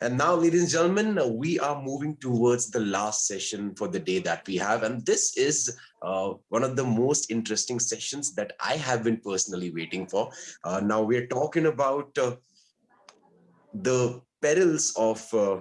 And now, ladies and gentlemen, we are moving towards the last session for the day that we have. And this is uh, one of the most interesting sessions that I have been personally waiting for. Uh, now we're talking about uh, the perils of uh,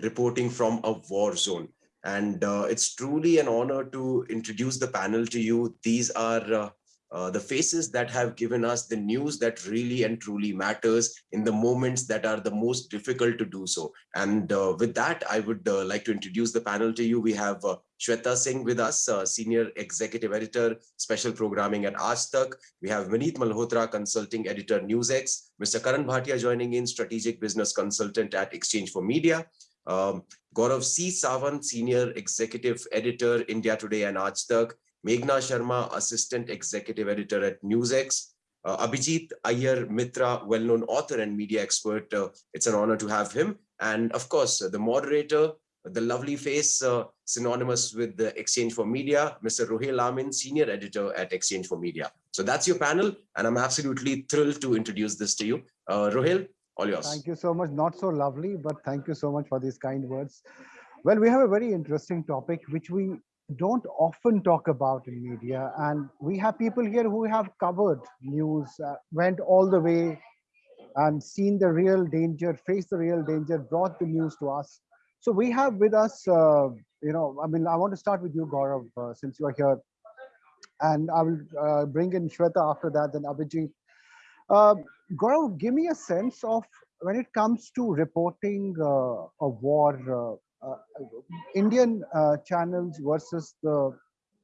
reporting from a war zone. And uh, it's truly an honor to introduce the panel to you. These are uh, the faces that have given us the news that really and truly matters in the moments that are the most difficult to do so. And uh, with that, I would uh, like to introduce the panel to you. We have uh, Shweta Singh with us, uh, Senior Executive Editor, Special Programming at Aaj Tak. We have Vineet Malhotra, Consulting Editor, NewsX. Mr. Karan Bhatia joining in, Strategic Business Consultant at Exchange for Media. Um, Gaurav C. Sawant, Senior Executive Editor, India Today and Aaj Tak. Meghna Sharma, Assistant Executive Editor at NewsX. Uh, Abhijit Iyer Mitra, well-known author and media expert. Uh, it's an honor to have him. And of course, the moderator, the lovely face uh, synonymous with the Exchange for Media, Mr. Ruhail Amin, Senior Editor at Exchange for Media. So that's your panel, and I'm absolutely thrilled to introduce this to you. Uh, Ruhail, all yours. Thank you so much. Not so lovely, but thank you so much for these kind words. Well, we have a very interesting topic, which we don't often talk about in media. And we have people here who have covered news uh, went all the way and seen the real danger faced the real danger brought the news to us. So we have with us uh, you know i mean i want to start with you gaurav uh, since you are here. And i will uh, bring in shweta after that then abhijit. Uh, gaurav give me a sense of when it comes to reporting uh, a war uh, Indian uh, channels versus the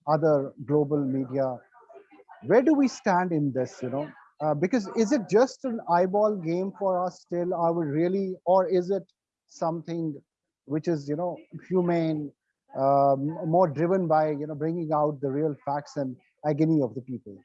other global media, where do we stand in this, you know? Uh, because is it just an eyeball game for us still? Are we really, or is it something which is, you know, humane, um, more driven by, you know, bringing out the real facts and agony of the people?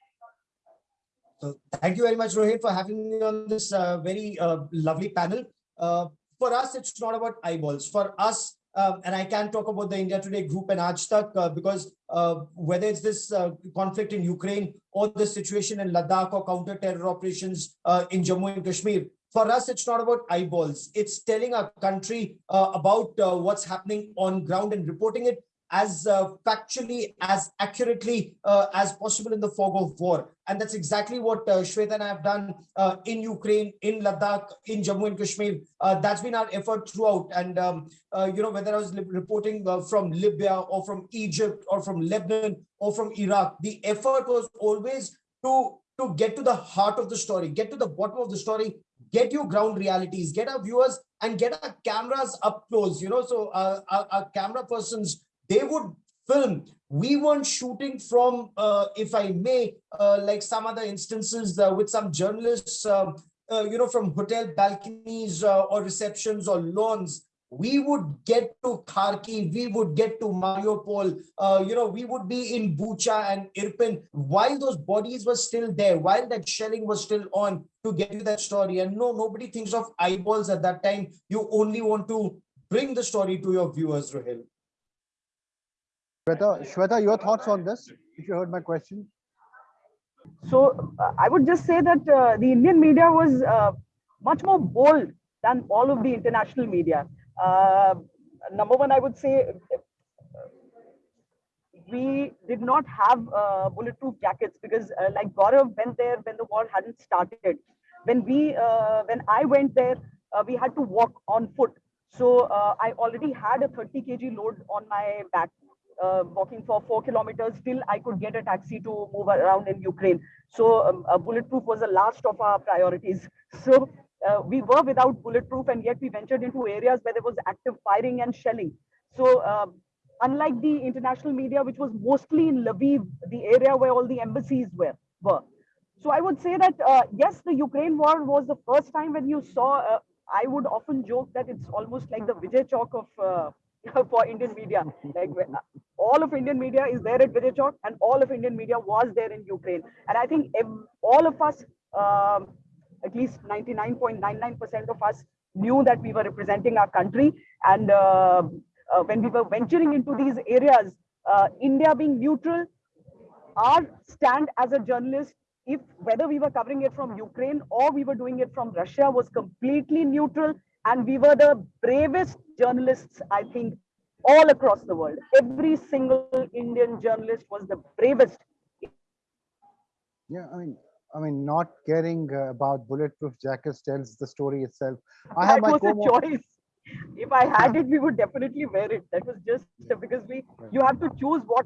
So thank you very much, Rohit, for having me on this uh, very uh, lovely panel. Uh, for us, it's not about eyeballs. For us, um, and I can talk about the India Today group and Aaj Tak uh, because uh, whether it's this uh, conflict in Ukraine or the situation in Ladakh or counter-terror operations uh, in Jammu and Kashmir, for us, it's not about eyeballs. It's telling our country uh, about uh, what's happening on ground and reporting it as uh, factually, as accurately uh, as possible in the fog of war. And that's exactly what uh, Shweta and I have done uh, in Ukraine, in Ladakh, in Jammu and Kashmir. Uh, that's been our effort throughout. And, um, uh, you know, whether I was reporting uh, from Libya or from Egypt or from Lebanon or from Iraq, the effort was always to, to get to the heart of the story, get to the bottom of the story, get your ground realities, get our viewers and get our cameras up close, you know, so uh, our, our camera persons they would film we weren't shooting from uh, if i may uh, like some other instances uh, with some journalists um, uh, you know from hotel balconies uh, or receptions or lawns we would get to Kharkiv, we would get to Mariupol, uh, you know, we would be in Bucha and Irpin while those bodies were still there, while that shelling was still on to get you that story. And no, nobody thinks of eyeballs at that time. You only want to bring the story to your viewers, Ruhail. Shweta, Shweta, your thoughts on this, if you heard my question? So uh, I would just say that uh, the Indian media was uh, much more bold than all of the international media. Uh, number one, I would say we did not have uh, bulletproof jackets because uh, like Gaurav went there when the war hadn't started. When we, when I went there, we had to walk on foot. So I already had a 30 kg load on my back uh, walking for four kilometers till I could get a taxi to move around in Ukraine. So um, uh, bulletproof was the last of our priorities. So uh, we were without bulletproof and yet we ventured into areas where there was active firing and shelling. So um, unlike the international media, which was mostly in Lviv, the area where all the embassies were, were. So I would say that, uh, yes, the Ukraine war was the first time when you saw, uh, I would often joke that it's almost like the Vijay Chowk of uh, for Indian media. Like all of Indian media is there at Vijay Chowk and all of Indian media was there in Ukraine. And I think all of us, um, at least 99.99% of us knew that we were representing our country. And uh, uh, when we were venturing into these areas, uh, India being neutral, our stand as a journalist, if whether we were covering it from Ukraine or we were doing it from Russia was completely neutral and we were the bravest journalists, I think, all across the world. Every single Indian journalist was the bravest. Yeah, I mean, I mean, not caring uh, about bulletproof jackets tells the story itself. I have that my was a choice. If I had it, we would definitely wear it. That was just because we you have to choose what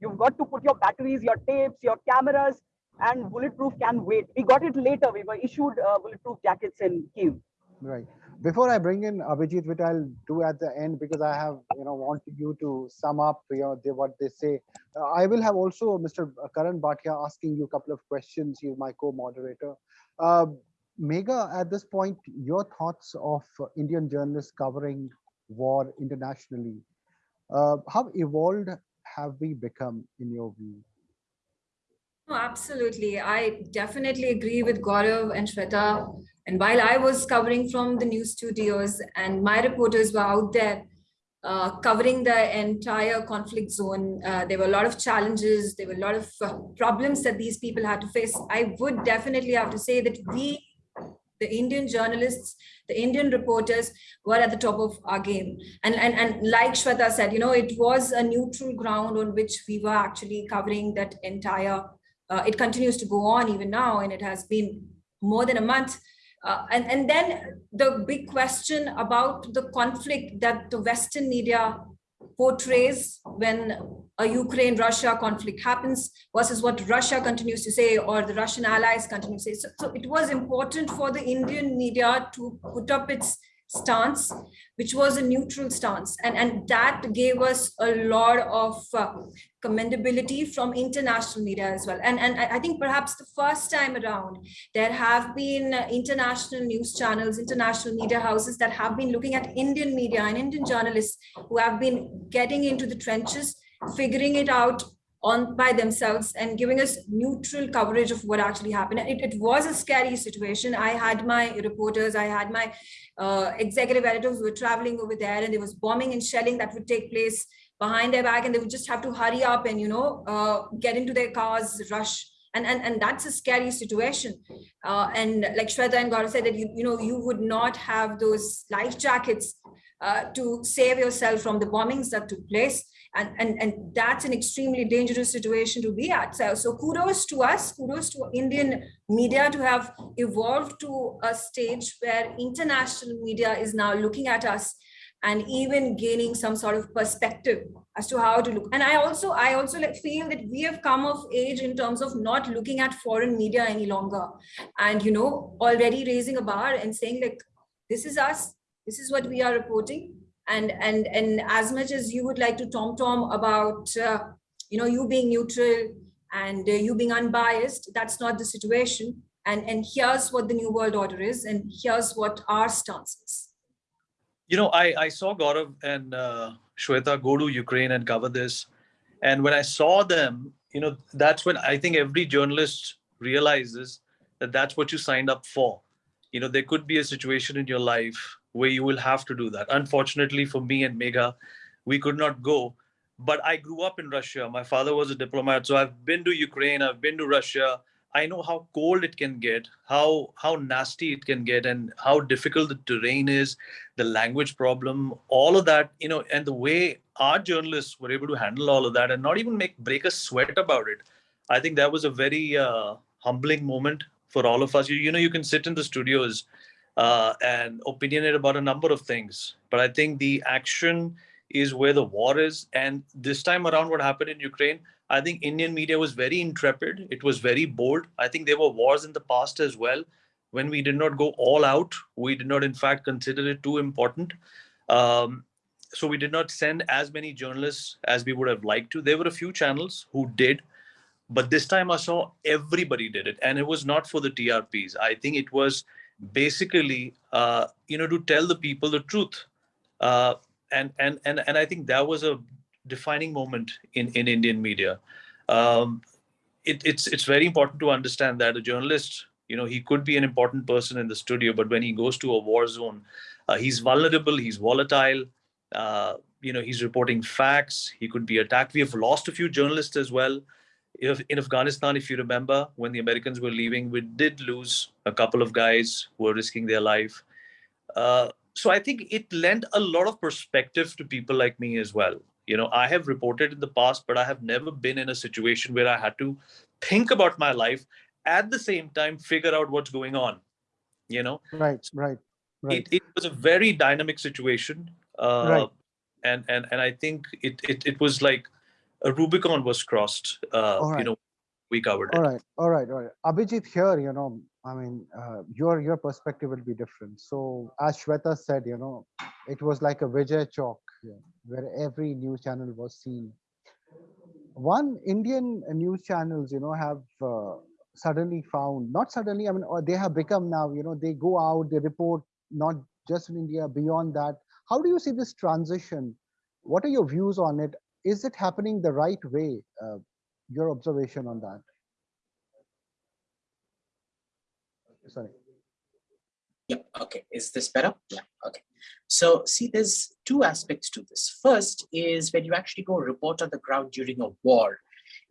you've got to put your batteries, your tapes, your cameras, and bulletproof can wait. We got it later. We were issued uh, bulletproof jackets in Kiev. Right. Before I bring in Abhijit, which I'll do at the end because I have, you know, wanted you to sum up, you know, what they say. Uh, I will have also Mr. Karan Bhatia asking you a couple of questions. He's my co-moderator. Uh, Megha, at this point, your thoughts of Indian journalists covering war internationally. Uh, how evolved have we become in your view? Absolutely. I definitely agree with Gaurav and Shweta. And while I was covering from the news studios and my reporters were out there uh, covering the entire conflict zone, uh, there were a lot of challenges, there were a lot of uh, problems that these people had to face. I would definitely have to say that we, the Indian journalists, the Indian reporters were at the top of our game. And, and, and like Shweta said, you know, it was a neutral ground on which we were actually covering that entire, uh, it continues to go on even now, and it has been more than a month uh, and, and then the big question about the conflict that the Western media portrays when a Ukraine-Russia conflict happens versus what Russia continues to say or the Russian allies continue to say. So, so it was important for the Indian media to put up its stance, which was a neutral stance. And, and that gave us a lot of uh, commendability from international media as well. And, and I think perhaps the first time around, there have been international news channels, international media houses that have been looking at Indian media and Indian journalists who have been getting into the trenches, figuring it out on by themselves and giving us neutral coverage of what actually happened. It, it was a scary situation. I had my reporters, I had my uh, executive editors who were traveling over there and there was bombing and shelling that would take place behind their back and they would just have to hurry up and, you know, uh, get into their cars, rush. And, and, and that's a scary situation. Uh, and like Shweta and Gaurav said that, you, you know, you would not have those life jackets uh, to save yourself from the bombings that took place and, and, and that's an extremely dangerous situation to be at. So, so kudos to us, kudos to Indian media to have evolved to a stage where international media is now looking at us and even gaining some sort of perspective as to how to look. And I also, I also feel that we have come of age in terms of not looking at foreign media any longer. And, you know, already raising a bar and saying like, this is us, this is what we are reporting. And and and as much as you would like to tom tom about uh, you know you being neutral and uh, you being unbiased that's not the situation. And and here's what the new world order is and here's what our stance is. You know i i saw gaurav and uh, shweta go to ukraine and cover this. And when i saw them you know that's when i think every journalist realizes that that's what you signed up for. You know there could be a situation in your life where you will have to do that. Unfortunately for me and Megha, we could not go. But I grew up in Russia. My father was a diplomat. So I've been to Ukraine, I've been to Russia. I know how cold it can get, how how nasty it can get, and how difficult the terrain is, the language problem, all of that, you know, and the way our journalists were able to handle all of that and not even make break a sweat about it. I think that was a very uh, humbling moment for all of us. You, you know, you can sit in the studios uh, and opinionate about a number of things. But I think the action is where the war is. And this time around, what happened in Ukraine, I think Indian media was very intrepid. It was very bold. I think there were wars in the past as well when we did not go all out. We did not, in fact, consider it too important. Um, so we did not send as many journalists as we would have liked to. There were a few channels who did, but this time I saw everybody did it. And it was not for the TRPs. I think it was basically, uh, you know, to tell the people the truth. Uh, and, and, and, and I think that was a defining moment in, in Indian media. Um, it, it's, it's very important to understand that a journalist, you know, he could be an important person in the studio, but when he goes to a war zone, uh, he's vulnerable, he's volatile, uh, you know, he's reporting facts, he could be attacked. We have lost a few journalists as well. In Afghanistan, if you remember, when the Americans were leaving, we did lose a couple of guys who were risking their life. Uh, so I think it lent a lot of perspective to people like me as well. You know, I have reported in the past, but I have never been in a situation where I had to think about my life at the same time, figure out what's going on. You know, Right, right, right. it, it was a very dynamic situation. Uh, Right. And, and, and I think it, it, it was like a Rubicon was crossed, uh, All you know, we covered it. All right, all right, all right. Abhijit, here, you know, I mean, uh, your your perspective will be different. So, as Shweta said, you know, it was like a Vijay Chowk, yeah, where every news channel was seen. One Indian news channels, you know, have uh, suddenly found, not suddenly, I mean, or they have become now, you know, they go out, they report not just in India, beyond that. How do you see this transition? What are your views on it? Is it happening the right way? Uh, your observation on that? Sorry. Yeah, okay. Is this better? Yeah, okay. So see, there's two aspects to this. First is when you actually go report on the ground during a war,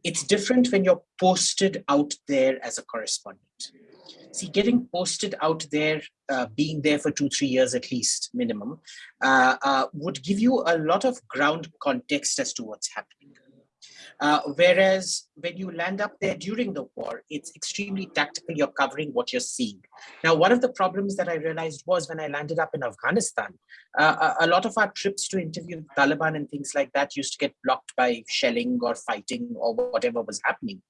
it's different when you're posted out there as a correspondent. See, getting posted out there, uh, being there for two, three years at least, minimum, uh, uh, would give you a lot of ground context as to what's happening. Uh, whereas when you land up there during the war, it's extremely tactical. You're covering what you're seeing. Now, one of the problems that I realized was when I landed up in Afghanistan, uh, a, a lot of our trips to interview Taliban and things like that used to get blocked by shelling or fighting or whatever was happening.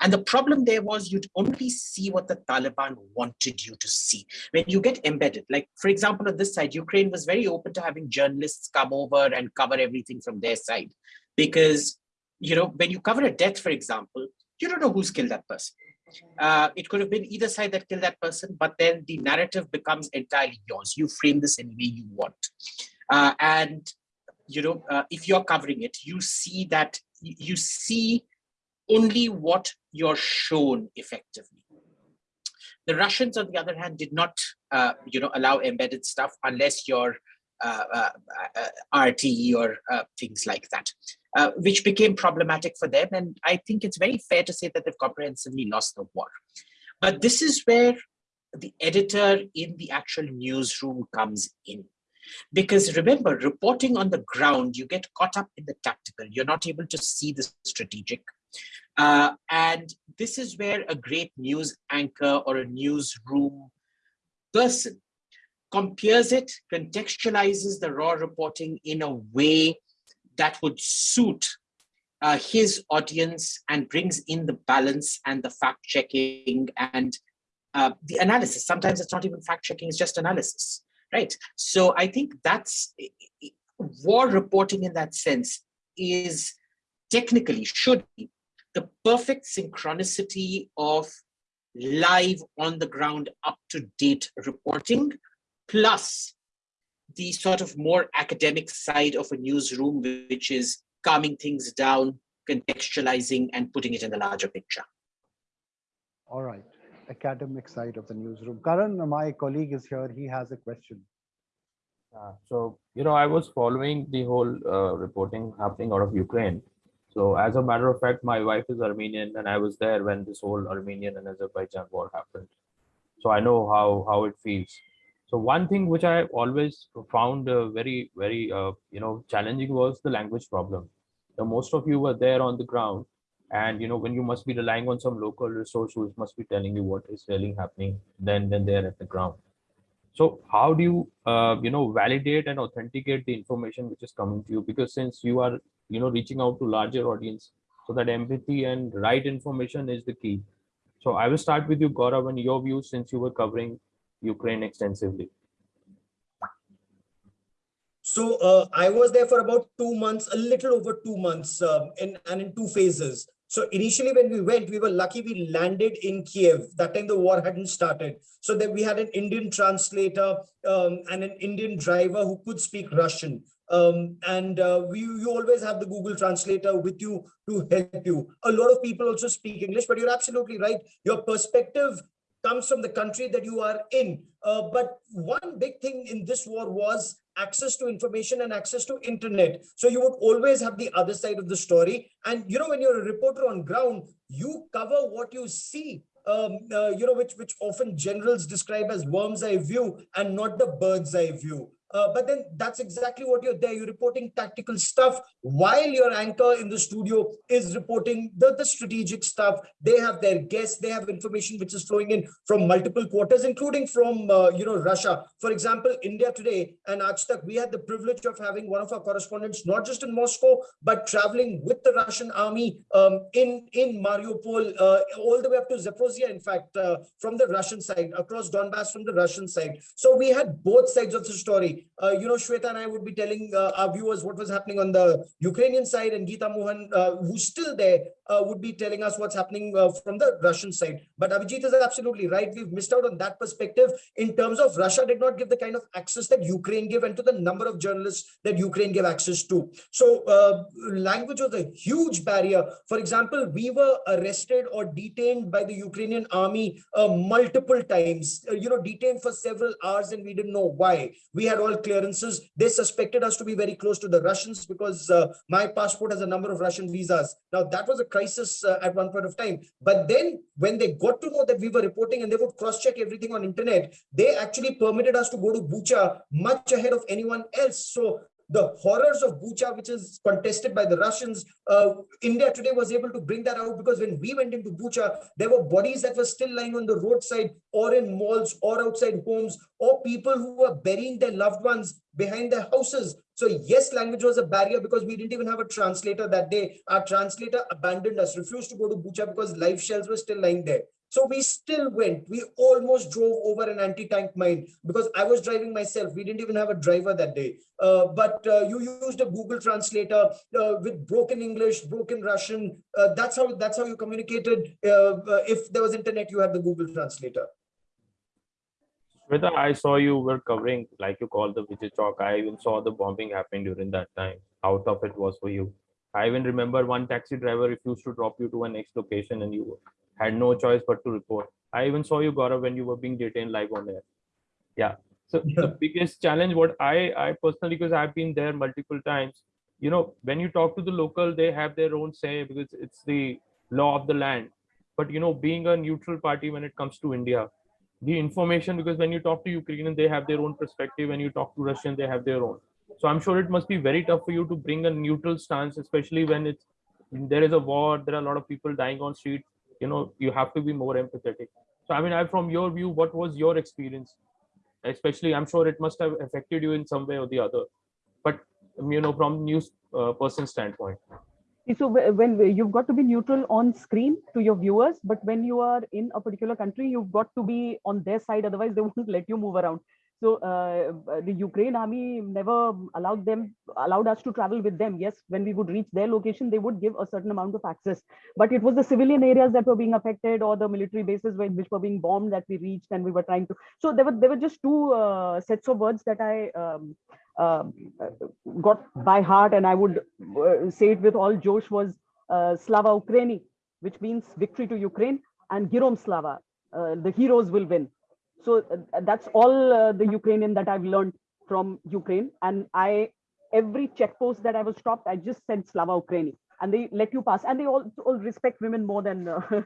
And the problem there was you'd only see what the Taliban wanted you to see. When you get embedded, like for example, on this side, Ukraine was very open to having journalists come over and cover everything from their side. Because, you know, when you cover a death, for example, you don't know who's killed that person. Uh, it could have been either side that killed that person, but then the narrative becomes entirely yours. You frame this any way you want. Uh, and, you know, uh, if you're covering it, you see that you see only what you're shown effectively. The Russians, on the other hand, did not, uh, you know, allow embedded stuff unless you're uh, uh, uh, RTE or uh, things like that, uh, which became problematic for them. And I think it's very fair to say that they've comprehensively lost the war. But this is where the editor in the actual newsroom comes in. Because remember, reporting on the ground, you get caught up in the tactical. You're not able to see the strategic. Uh, and this is where a great news anchor or a newsroom person compares it, contextualizes the raw reporting in a way that would suit uh, his audience and brings in the balance and the fact checking and uh, the analysis. Sometimes it's not even fact checking, it's just analysis, right? So I think that's war reporting in that sense is technically should be the perfect synchronicity of live on the ground up to date reporting plus the sort of more academic side of a newsroom which is calming things down contextualizing and putting it in the larger picture All right. Academic side of the newsroom. Karan, my colleague is here. He has a question. Uh, so, you know, I was following the whole uh, reporting happening out of Ukraine. So, as a matter of fact, my wife is Armenian, and I was there when this whole Armenian and Azerbaijan war happened. So, I know how how it feels. So, one thing which I always found uh, very very uh, you know challenging was the language problem. So, most of you were there on the ground, and you know when you must be relying on some local resource who must be telling you what is really happening then then they're at the ground so how do you uh, you know validate and authenticate the information which is coming to you because since you are you know reaching out to larger audience so that empathy and right information is the key so i will start with you gaurav and your views since you were covering ukraine extensively So uh, I was there for about two months, a little over two months, um, in, and in two phases. So initially, when we went, we were lucky we landed in Kiev. That time the war hadn't started. So then we had an Indian translator um, and an Indian driver who could speak Russian. Um, and uh, we, you always have the Google translator with you to help you. A lot of people also speak English, but you're absolutely right. Your perspective comes from the country that you are in. Uh, but one big thing in this war was access to information and access to internet. So you would always have the other side of the story. And you know, when you're a reporter on ground, you cover what you see. Um, uh, you know, which which often generals describe as worm's eye view and not the bird's eye view. Uh, but then that's exactly what you're there. You're reporting tactical stuff while your anchor in the studio is reporting the, the strategic stuff. They have their guests, they have information which is flowing in from multiple quarters, including from, uh, you know, Russia. For example, India today and Aaj Tak, we had the privilege of having one of our correspondents, not just in Moscow, but traveling with the Russian army um, in, in Mariupol, uh, all the way up to Zaporozhye, in fact, uh, from the Russian side, across Donbass from the Russian side. So we had both sides of the story. Uh, you know, Shweta and I would be telling uh, our viewers what was happening on the Ukrainian side, and Geeta Mohan, uh, who's still there, uh, would be telling us what's happening uh, from the Russian side. But Abhijit is absolutely right. We've missed out on that perspective in terms of Russia did not give the kind of access that Ukraine gave and to the number of journalists that Ukraine gave access to. So uh, language was a huge barrier. For example, we were arrested or detained by the Ukrainian army uh, multiple times, uh, you know, detained for several hours and we didn't know why. We had all clearances. They suspected us to be very close to the Russians because uh, my passport has a number of Russian visas. Now that was a crisis uh, at one point of time. But then when they got to know that we were reporting and they would cross-check everything on internet, they actually permitted us to go to Bucha much ahead of anyone else. So the horrors of Bucha, which is contested by the Russians, uh, India today was able to bring that out because when we went into Bucha, there were bodies that were still lying on the roadside or in malls or outside homes or people who were burying their loved ones behind their houses. So yes, language was a barrier because we didn't even have a translator that day. Our translator abandoned us, refused to go to Bucha because live shells were still lying there. So we still went. We almost drove over an anti-tank mine because I was driving myself. We didn't even have a driver that day. Uh, but uh, you used a Google translator uh, with broken English, broken Russian. Uh, that's how that's how you communicated. Uh, uh, if there was internet, you had the Google translator. Shweta, I saw you were covering, like you called the Vijay Chowk. I even saw the bombing happen during that time. How tough it was for you. I even remember one taxi driver refused to drop you to a next location and you had no choice but to report. I even saw you, Gaurav, when you were being detained live on air. Yeah. So the biggest challenge, what I, I personally, because I've been there multiple times, you know, when you talk to the local, they have their own say because it's the law of the land. But, you know, being a neutral party when it comes to India, the information, because when you talk to Ukrainian, they have their own perspective. When you talk to Russian, they have their own. So I'm sure it must be very tough for you to bring a neutral stance, especially when it's there is a war, there are a lot of people dying on street. You know, you have to be more empathetic. So I mean, I from your view, what was your experience? Especially, I'm sure it must have affected you in some way or the other. But you know, from news uh, person standpoint. So when you've got to be neutral on screen to your viewers, but when you are in a particular country, you've got to be on their side. Otherwise, they won't let you move around. So uh, the Ukraine army never allowed them, allowed us to travel with them. Yes, when we would reach their location, they would give a certain amount of access. But it was the civilian areas that were being affected, or the military bases where- which were being bombed that we reached, and we were trying to. So there were there were just two uh, sets of words that I um, uh, got by heart, and I would uh, say it with all Josh was uh, Slava Ukraini, which means victory to Ukraine, and Girom Slava, uh, the heroes will win. So uh, that's all uh, the Ukrainian that I've learned from Ukraine. And I, every check post that I was stopped, I just said Slava Ukraini, and they let you pass. And they all, all respect women more than uh,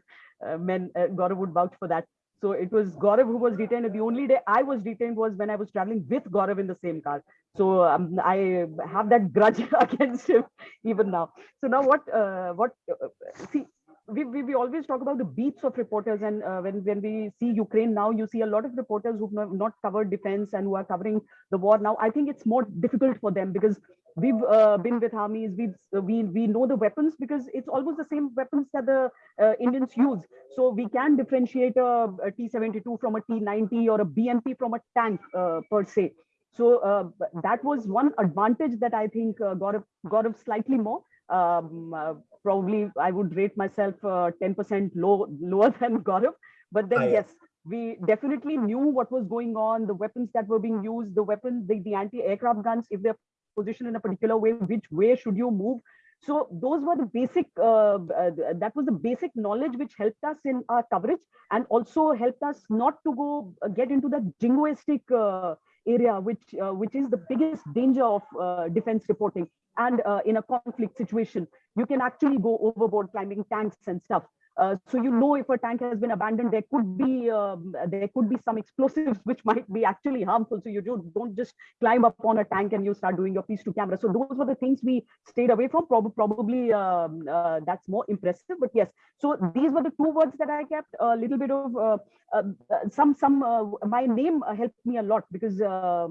uh, men. Uh, Gaurav would vouch for that. So it was Gaurav who was detained. The only day I was detained was when I was traveling with Gaurav in the same car. So um, I have that grudge against him even now. So now what? Uh, what? Uh, see, we, we, we always talk about the beats of reporters and uh, when when we see ukraine now you see a lot of reporters who've not, not covered defense and who are covering the war now. I think it's more difficult for them because we've uh, been with armies we've uh, we we know the weapons because it's almost the same weapons that the uh, indians use. So we can differentiate a a t72 from a t90 or a bmp from a tank uh, per se. So uh, that was one advantage that i think uh, got slightly more um, uh, probably I would rate myself uh, 10% low, lower than Gaurav. But then, Ah, yeah. yes, we definitely knew what was going on, the weapons that were being used, the weapons, the, the anti-aircraft guns, if they're positioned in a particular way, which way should you move? So those were the basic, uh, uh, that was the basic knowledge which helped us in our coverage and also helped us not to go uh, get into the jingoistic uh, area, which uh, which is the biggest danger of uh, defense reporting. And uh, in a conflict situation, you can actually go overboard climbing tanks and stuff. Uh, so you know if a tank has been abandoned, there could be um, there could be some explosives which might be actually harmful. So you don't, don't just climb up on a tank and you start doing your piece to camera. So those were the things we stayed away from. Prob probably um, uh, that's more impressive. But yes, so these were the two words that I kept. A little bit of uh, uh, some some. my name helped me a lot because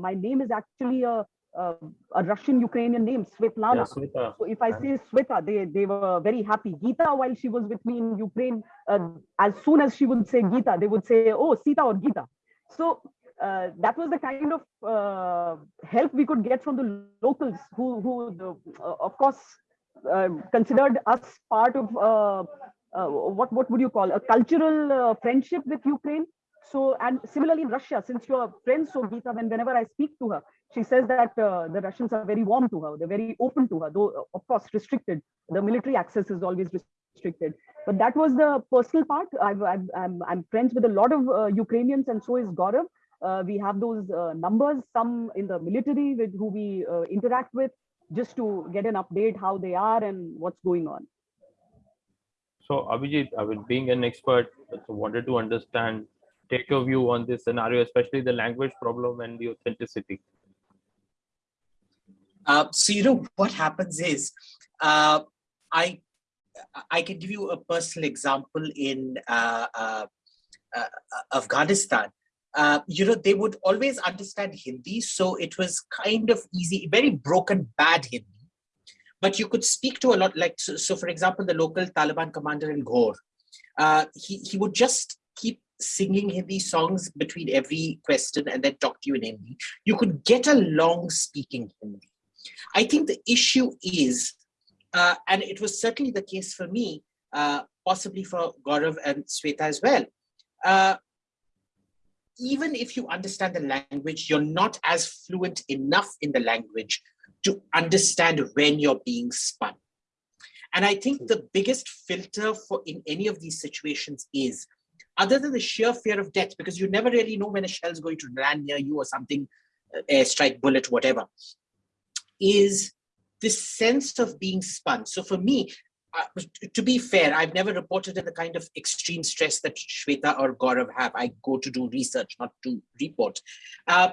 my name is actually a uh, a Russian Ukrainian name, Svetlana. Yeah, Sweta. So if I say Sweta, they, they were very happy. Gita, while she was with me in Ukraine, uh, as soon as she would say Gita, they would say, oh, Sita or Gita. So uh, that was the kind of uh, help we could get from the locals who, who the, uh, of course, uh, considered us part of what, what would you call a cultural friendship with Ukraine. So, and similarly in Russia, since you're friends, so Gita, when whenever I speak to her, she says that uh, the Russians are very warm to her. They're very open to her, though of course restricted. The military access is always restricted. But that was the personal part. i am I'm friends with a lot of uh, Ukrainians, and so is Gaurav. Uh, we have those uh, numbers, some in the military with who we uh, interact with, just to get an update how they are and what's going on. So Abhijit, I mean, being an expert, wanted to understand, take your view on this scenario, especially the language problem and the authenticity. Uh, so you know what happens is, uh, I I can give you a personal example in uh, uh, uh Afghanistan. You know, they would always understand Hindi, so it was kind of easy, very broken, bad Hindi. But you could speak to a lot, like so. so for example, the local Taliban commander in Ghor, he he would just keep singing Hindi songs between every question and then talk to you in Hindi. You could get along speaking Hindi I think the issue is, uh, and it was certainly the case for me, uh, possibly for Gaurav and Sweta as well. Uh, even if you understand the language, you're not as fluent enough in the language to understand when you're being spun. And I think the biggest filter for in any of these situations is, other than the sheer fear of death, because you never really know when a shell is going to land near you or something, uh, airstrike, bullet, whatever is this sense of being spun. So for me, uh, to be fair, I've never reported in the kind of extreme stress that Shweta or Gaurav have. I go to do research, not to report. Uh,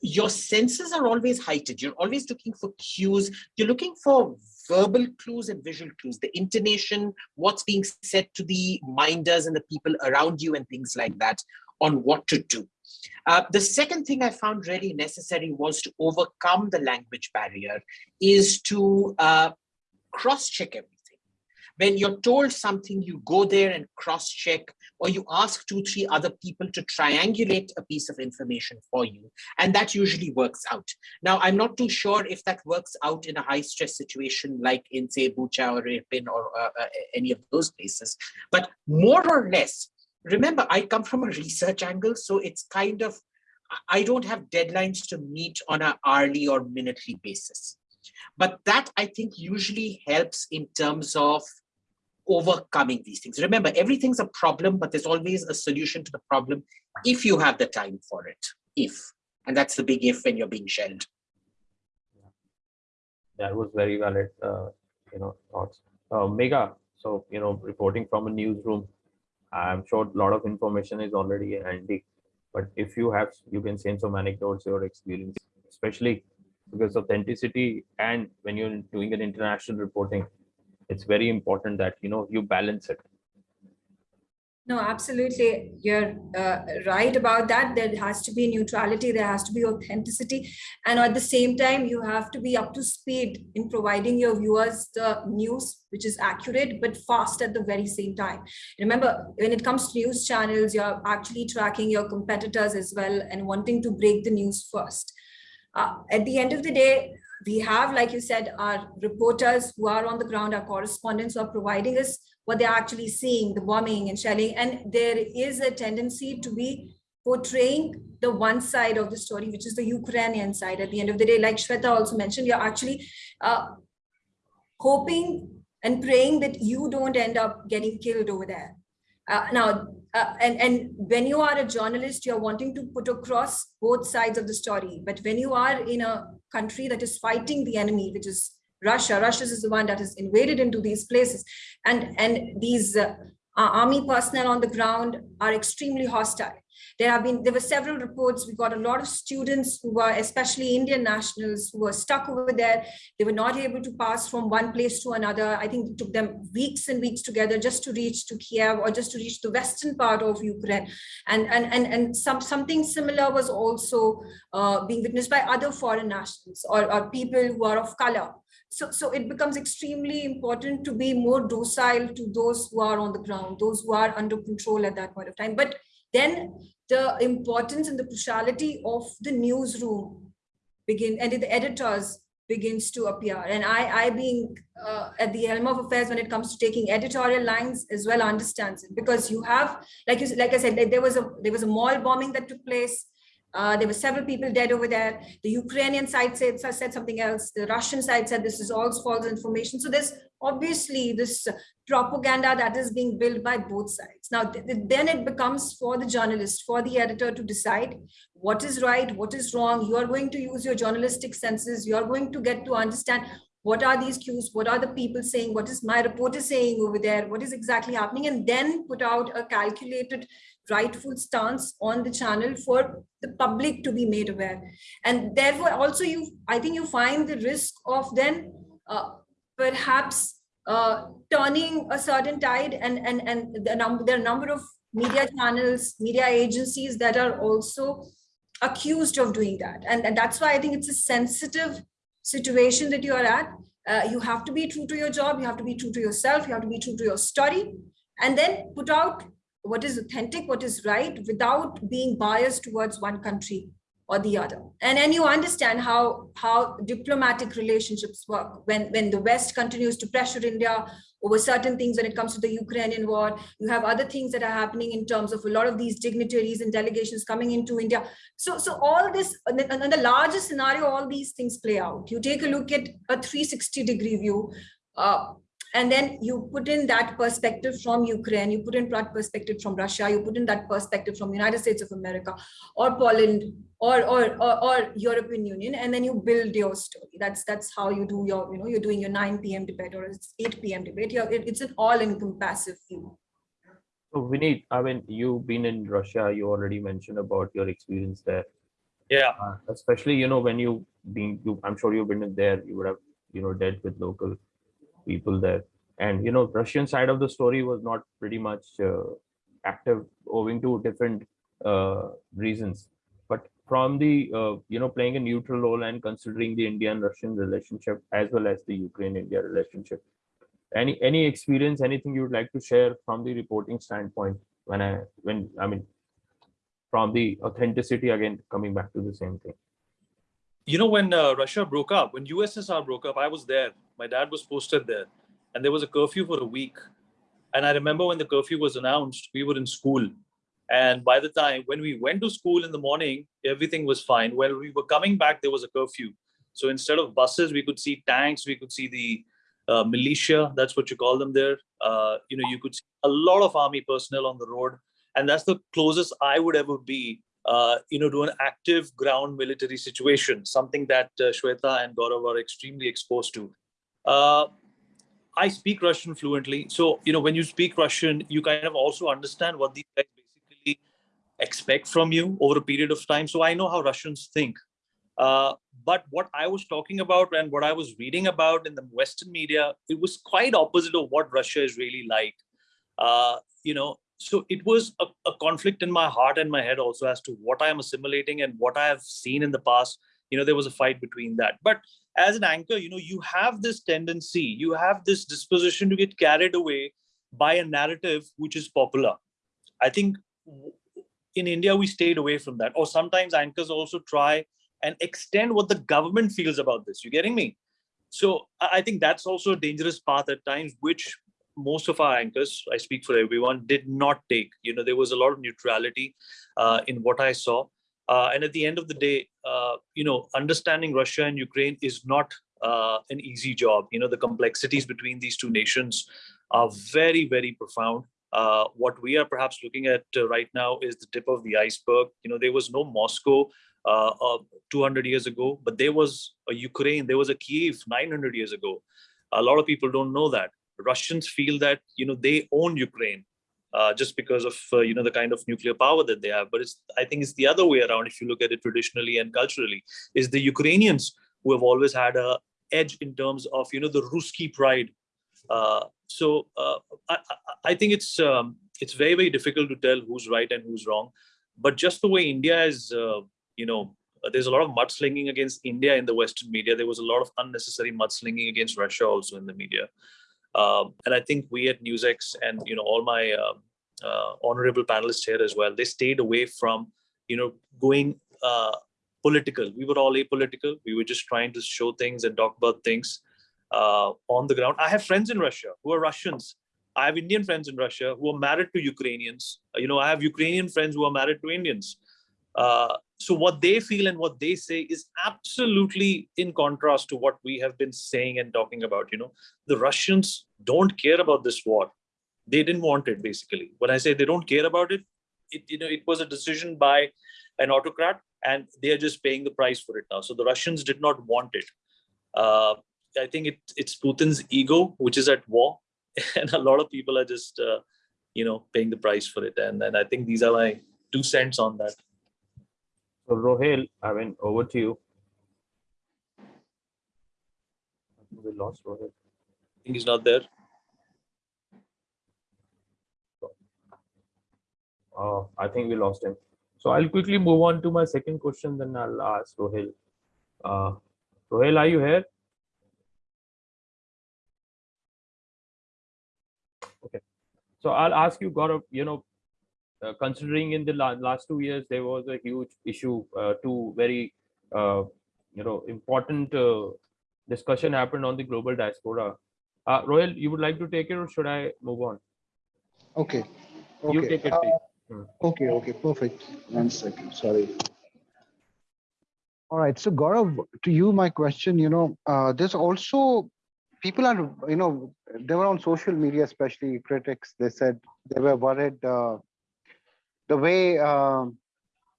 your senses are always heightened. You're always looking for cues. You're looking for verbal clues and visual clues, the intonation, what's being said to the minders and the people around you and things like that on what to do. Uh, the second thing I found really necessary was to overcome the language barrier is to uh, cross-check everything. When you're told something, you go there and cross-check, or you ask two, three other people to triangulate a piece of information for you, and that usually works out. Now, I'm not too sure if that works out in a high-stress situation like in, say, Bucha or Irpin or uh, uh, any of those places, but more or less, remember, I come from a research angle, so it's kind of, I don't have deadlines to meet on an hourly or minutely basis. But that I think usually helps in terms of overcoming these things. Remember, everything's a problem, but there's always a solution to the problem if you have the time for it, if. And that's the big if when you're being shelled. That was very valid, uh, you know, thoughts. Uh, Mega, so, you know, reporting from a newsroom, I'm sure a lot of information is already handy, but if you have, you can send some anecdotes, your experience, especially because authenticity and when you're doing an international reporting, it's very important that, you know, you balance it. No, absolutely. You're uh, right about that. There has to be neutrality, there has to be authenticity. And at the same time, you have to be up to speed in providing your viewers the news, which is accurate, but fast at the very same time. Remember, when it comes to news channels, you're actually tracking your competitors as well and wanting to break the news first. Uh, at the end of the day, we have, like you said, our reporters who are on the ground, our correspondents who are providing us what they're actually seeing, the bombing and shelling. And there is a tendency to be portraying the one side of the story, which is the Ukrainian side at the end of the day. Like Shweta also mentioned, you're actually uh, hoping and praying that you don't end up getting killed over there. Uh, now, uh, and, and when you are a journalist, you're wanting to put across both sides of the story. But when you are in a country that is fighting the enemy, which is Russia, Russia is the one that has invaded into these places. And, and these uh, army personnel on the ground are extremely hostile. There have been, there were several reports. We got a lot of students who were, especially Indian nationals, who were stuck over there. They were not able to pass from one place to another. I think it took them weeks and weeks together just to reach to Kiev or just to reach the western part of Ukraine. And, and, and, and some, something similar was also uh, being witnessed by other foreign nationals or, or people who are of color. So, so it becomes extremely important to be more docile to those who are on the ground, those who are under control at that point of time. But then the importance and the cruciality of the newsroom begin and the editors begins to appear. And i i being uh, at the helm of affairs when it comes to taking editorial lines as well understands it. Because you have like you like i said there was a there was a mall bombing that took place uh, there were several people dead over there. The Ukrainian side said, said something else. The Russian side said this is all false information. So there's obviously this propaganda that is being built by both sides. Now, th then it becomes for the journalist, for the editor to decide what is right, what is wrong. You are going to use your journalistic senses. You are going to get to understand what are these cues, what are the people saying, what is my reporter saying over there, what is exactly happening, and then put out a calculated rightful stance on the channel for the public to be made aware. And therefore also you, I think you find the risk of then uh, perhaps uh, turning a certain tide and and and the number there are number of media channels media agencies that are also accused of doing that and, and that's why i think it's a sensitive situation that you are at uh, you have to be true to your job you have to be true to yourself you have to be true to your story and then put out what is authentic what is right without being biased towards one country or the other. And then you understand how, how diplomatic relationships work when, when the West continues to pressure India over certain things when it comes to the Ukrainian war. You have other things that are happening in terms of a lot of these dignitaries and delegations coming into India. So, so all this, in the larger scenario, all these things play out. You take a look at a 360 degree view. Uh, and then you put in that perspective from Ukraine, you put in that perspective from Russia, you put in that perspective from United States of America or Poland or, or, or, or European Union, and then you build your story. That's that's how you do your, you know, you're doing your 9 p.m. debate or it's 8 p.m. debate. You're, it's an all-encompassive view. So Vineet, I mean, you've been in Russia, you already mentioned about your experience there. Yeah. Uh, especially, you know, when you been, you, I'm sure you've been there, you would have, you know, dealt with local people there. And you know russian side of the story was not pretty much uh, active owing to different uh, reasons. But from the uh, you know playing a neutral role and considering the indian russian relationship as well as the ukraine india relationship. Any any experience anything you would like to share from the reporting standpoint when i when i mean from the authenticity again coming back to the same thing you know when uh, russia broke up when ussr broke up i was there my dad was posted there and there was a curfew for a week. And I remember when the curfew was announced, we were in school. And by the time when we went to school in the morning, everything was fine. When we were coming back, there was a curfew. So instead of buses, we could see tanks, we could see the uh, militia, that's what you call them there. Uh, you know, you could see a lot of army personnel on the road. And that's the closest I would ever be, uh, you know, to an active ground military situation, something that uh, Shweta and Gaurav are extremely exposed to. Uh, I speak Russian fluently. So, you know, when you speak Russian, you kind of also understand what these guys basically expect from you over a period of time. So I know how Russians think. Uh, but what I was talking about and what I was reading about in the Western media, it was quite opposite of what Russia is really like. Uh, you know, so it was a, a conflict in my heart and my head also as to what I am assimilating and what I have seen in the past. You know, there was a fight between that. But as an anchor, you know, you have this tendency, you have this disposition to get carried away by a narrative which is popular. I think in India, we stayed away from that. Or sometimes anchors also try and extend what the government feels about this. You getting me? So I think that's also a dangerous path at times, which most of our anchors, I speak for everyone, did not take. You know, there was a lot of neutrality uh, in what I saw. Uh, and at the end of the day, uh, you know, understanding Russia and Ukraine is not uh, an easy job. You know, the complexities between these two nations are very, very profound. Uh, what we are perhaps looking at uh, right now is the tip of the iceberg. You know, there was no Moscow uh, uh, 200 years ago, but there was a Ukraine, there was a Kiev 900 years ago. A lot of people don't know that. Russians feel that, you know, they own Ukraine. Uh, just because of uh, you know the kind of nuclear power that they have, but it's I think it's the other way around. If you look at it traditionally and culturally, is the Ukrainians who have always had a edge in terms of you know the Ruski pride. Uh, so uh, I, I- think it's um, it's very very difficult to tell who's right and who's wrong. But just the way India is, uh, you know, uh, there's a lot of mudslinging against India in the Western media. There was a lot of unnecessary mudslinging against Russia also in the media. Um, and I think we at NewsX and you know all my um uh, honorable panelists here as well, they stayed away from you know going uh, political. We were all apolitical. We were just trying to show things and talk about things uh, on the ground. I have friends in Russia who are Russians. I have Indian friends in Russia who are married to Ukrainians. Uh, You know, I have Ukrainian friends who are married to Indians. Uh, so what they feel and what they say is absolutely in contrast to what we have been saying and talking about. You know, the Russians don't care about this war. They didn't want it, basically. When I say they don't care about it, it you know it was a decision by an autocrat, and they are just paying the price for it now. So the Russians did not want it. Uh, I think it, it's Putin's ego which is at war, and a lot of people are just uh, you know paying the price for it. And and I think these are my two cents on that. So Ruhail, I mean, over to you. I think We lost Ruhail. I think he's not there. Uh, I think we lost him. So I'll quickly move on to my second question, then I'll ask Ruhail. Uh, Ruhail, are you here? Okay. So I'll ask you, Gaurav, you know, considering in the la- last two years, there was a huge issue, uh, two very, uh, you know, important uh, discussion happened on the global diaspora. Uh, Ruhail, you would like to take it or should I move on? Okay. You Okay. take it, uh, please. Okay, okay, perfect. One second, sorry. All right, so Gaurav, to you, my question, you know, uh, there's also, people are, you know, they were on social media, especially critics, they said they were worried, uh, the way um,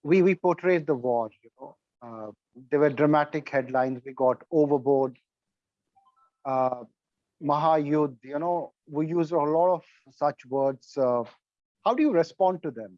we, we portrayed the war, you know, uh, there were dramatic headlines, we got overboard, uh, Mahayuddh, you know, we use a lot of such words, uh, how do you respond to them?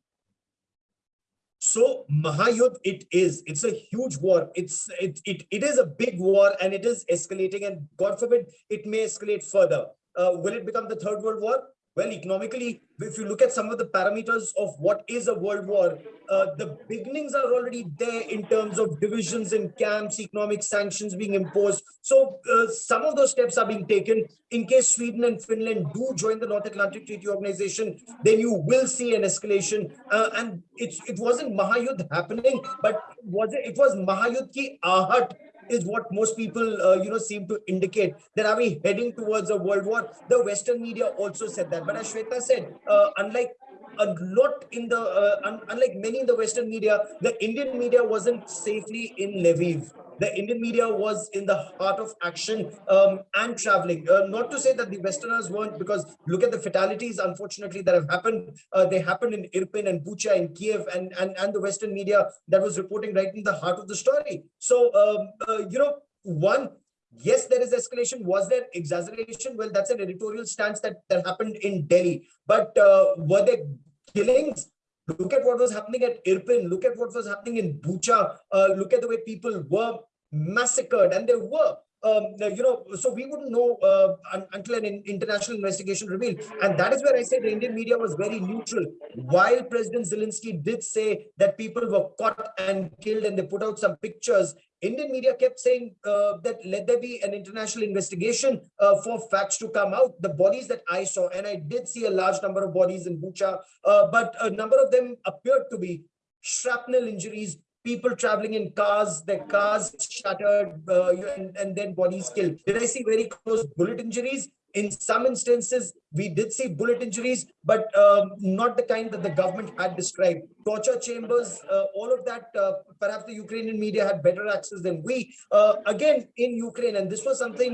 So Mahayuddh, it is. It's a huge war. It's it, it it is a big war and it is escalating. And God forbid it may escalate further. Uh, will it become the third world war? Well, economically, if you look at some of the parameters of what is a world war, uh, the beginnings are already there in terms of divisions and camps, economic sanctions being imposed. So uh, some of those steps are being taken. In case Sweden and Finland do join the North Atlantic Treaty Organization, then you will see an escalation. Uh, and it's it wasn't Mahayuddh happening, but was it? It was Mahayuddh ki ahat is what most people, uh, you know, seem to indicate that are we heading towards a world war? The Western media also said that. But as Shweta said, uh, unlike a lot in the, uh, un- unlike many in the Western media, the Indian media wasn't safely in Lviv. The Indian media was in the heart of action um, and traveling. Uh, not to say that the Westerners weren't, because look at the fatalities, unfortunately, that have happened. Uh, they happened in Irpin and Bucha in Kiev, and, and, and the Western media that was reporting right in the heart of the story. So, um, uh, you know, one, yes, there is escalation. Was there exaggeration? Well, that's an editorial stance that, that happened in Delhi. But uh, were there killings? Look at what was happening at Irpin. Look at what was happening in Bucha. Uh, look at the way people were massacred, and there were. Um, you know, so we wouldn't know uh, un- until an in- international investigation revealed, and that is where I say the Indian media was very neutral. While President Zelensky did say that people were caught and killed, and they put out some pictures, Indian media kept saying uh, that let there be an international investigation uh, for facts to come out. The bodies that I saw, and I did see a large number of bodies in Bucha, uh, but a number of them appeared to be shrapnel injuries, people traveling in cars, their cars shattered, uh, and, and then bodies killed. Did I see very close bullet injuries? In some instances, we did see bullet injuries, but um, not the kind that the government had described. Torture chambers, uh, all of that, uh, perhaps the Ukrainian media had better access than we. Uh, again, in Ukraine, and this was something,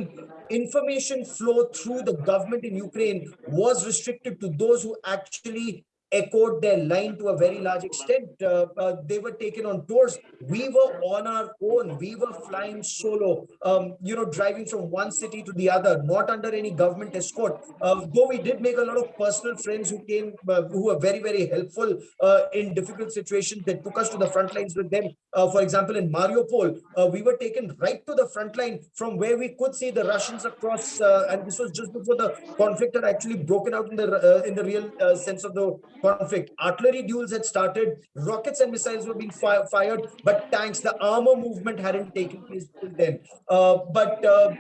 information flow through the government in Ukraine was restricted to those who actually echoed their line to a very large extent. Uh, uh, they were taken on tours. We were on our own. We were flying solo, um, you know, driving from one city to the other, not under any government escort. Uh, though we did make a lot of personal friends who came, uh, who were very, very helpful uh, in difficult situations that took us to the front lines with them. Uh, for example, in Mariupol, we were taken right to the front line from where we could see the Russians across, and this was just before the conflict had actually broken out in the in the real sense of the conflict. Artillery duels had started, rockets and missiles were being fi fired, but tanks, the armor movement hadn't taken place then. Uh, but uh,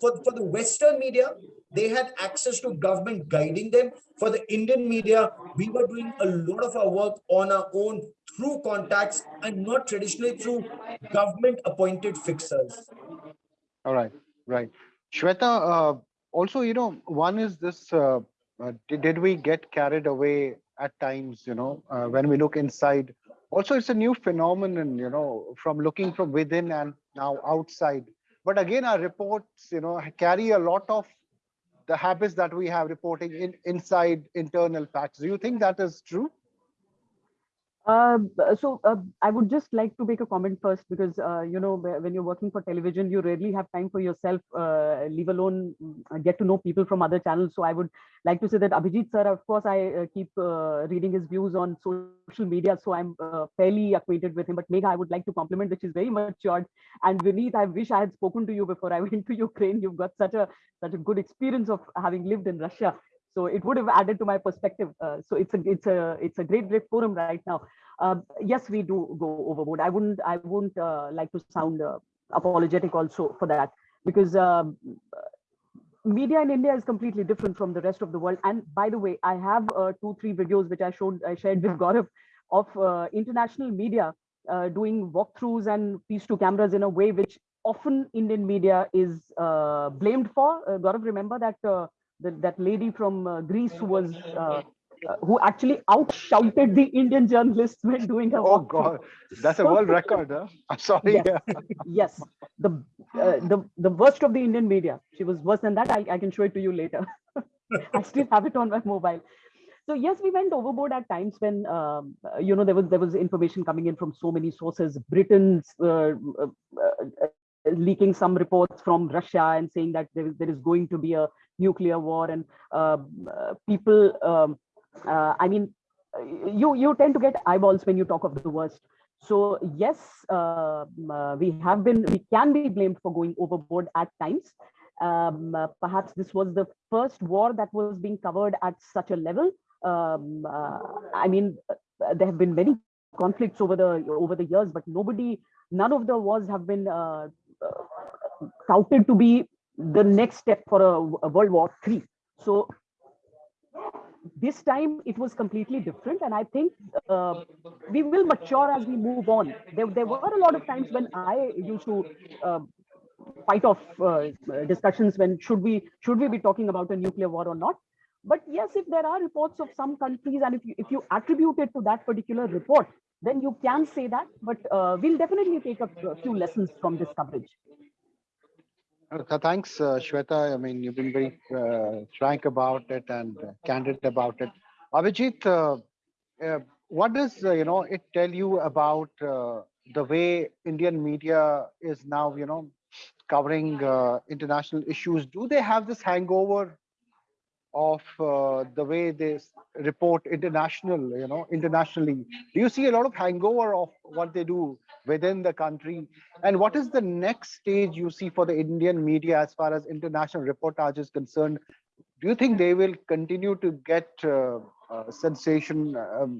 for, for the Western media, they had access to government guiding them. For the Indian media, we were doing a lot of our work on our own through contacts and not traditionally through government appointed fixers. All right, right. Shweta, uh, also, you know, one is this, uh, uh, did, did we get carried away at times, you know, uh, when we look inside. Also, it's a new phenomenon, you know, from looking from within and now outside. But again, our reports, you know, carry a lot of the habits that we have reporting in inside internal facts. Do you think that is true? Uh, so uh, I would just like to make a comment first because uh, you know when you're working for television, you rarely have time for yourself, uh, leave alone mm, get to know people from other channels. So I would like to say that Abhijit sir, of course, I uh, keep uh, reading his views on social media, so I'm fairly acquainted with him. But Megha, I would like to compliment, which is very matured. And Vineet, I wish I had spoken to you before I went to Ukraine. You've got such a such a good experience of having lived in Russia so it would have added to my perspective. Uh, so it's a it's a it's a great great forum right now. Uh, yes we do go overboard. I wouldn't i wouldn't uh, like to sound uh, apologetic also for that because um, media in india is completely different from the rest of the world. And by the way i have uh, two three videos which i showed i shared with gaurav of uh, international media doing walkthroughs and piece to cameras in a way which often indian media is blamed for. Gaurav remember that that, that lady from uh, Greece who was uh, uh, who actually outshouted the Indian journalists when doing her. Oh God, that's a world record. Huh? I'm sorry. Yes, yes. The uh, the the worst of the Indian media. She was worse than that. I, I can show it to you later. I still have it on my mobile. So yes, we went overboard at times when um, you know there was there was information coming in from so many sources. Britain's uh, uh, leaking some reports from Russia and saying that there is, there is going to be a nuclear war and uh, people, um, uh, I mean, you, you tend to get eyeballs when you talk of the worst. So yes, uh, we have been, we can be blamed for going overboard at times. Um, uh, perhaps this was the first war that was being covered at such a level. Um, uh, I mean, there have been many conflicts over the over the years, but nobody, none of the wars have been uh, touted to be the next step for a, a World War Three. So this time it was completely different and i think uh, we will mature as we move on. There, there were a lot of times when i used to uh, fight off uh, discussions when should we should we be talking about a nuclear war or not. But yes if there are reports of some countries and if you if you attribute it to that particular report then you can say that but uh, we'll definitely take a, few lessons from this coverage thanks, uh, Shweta. I mean, you've been very uh, frank about it and uh, candid about it. Abhijit, uh, uh, what does you know it tell you about the way Indian media is now, you know, covering international issues? Do they have this hangover of uh, the way they report international, you know, internationally? Do you see a lot of hangover of what they do within the country? And what is the next stage you see for the Indian media as far as international reportage is concerned? Do you think they will continue to get uh, uh, sensation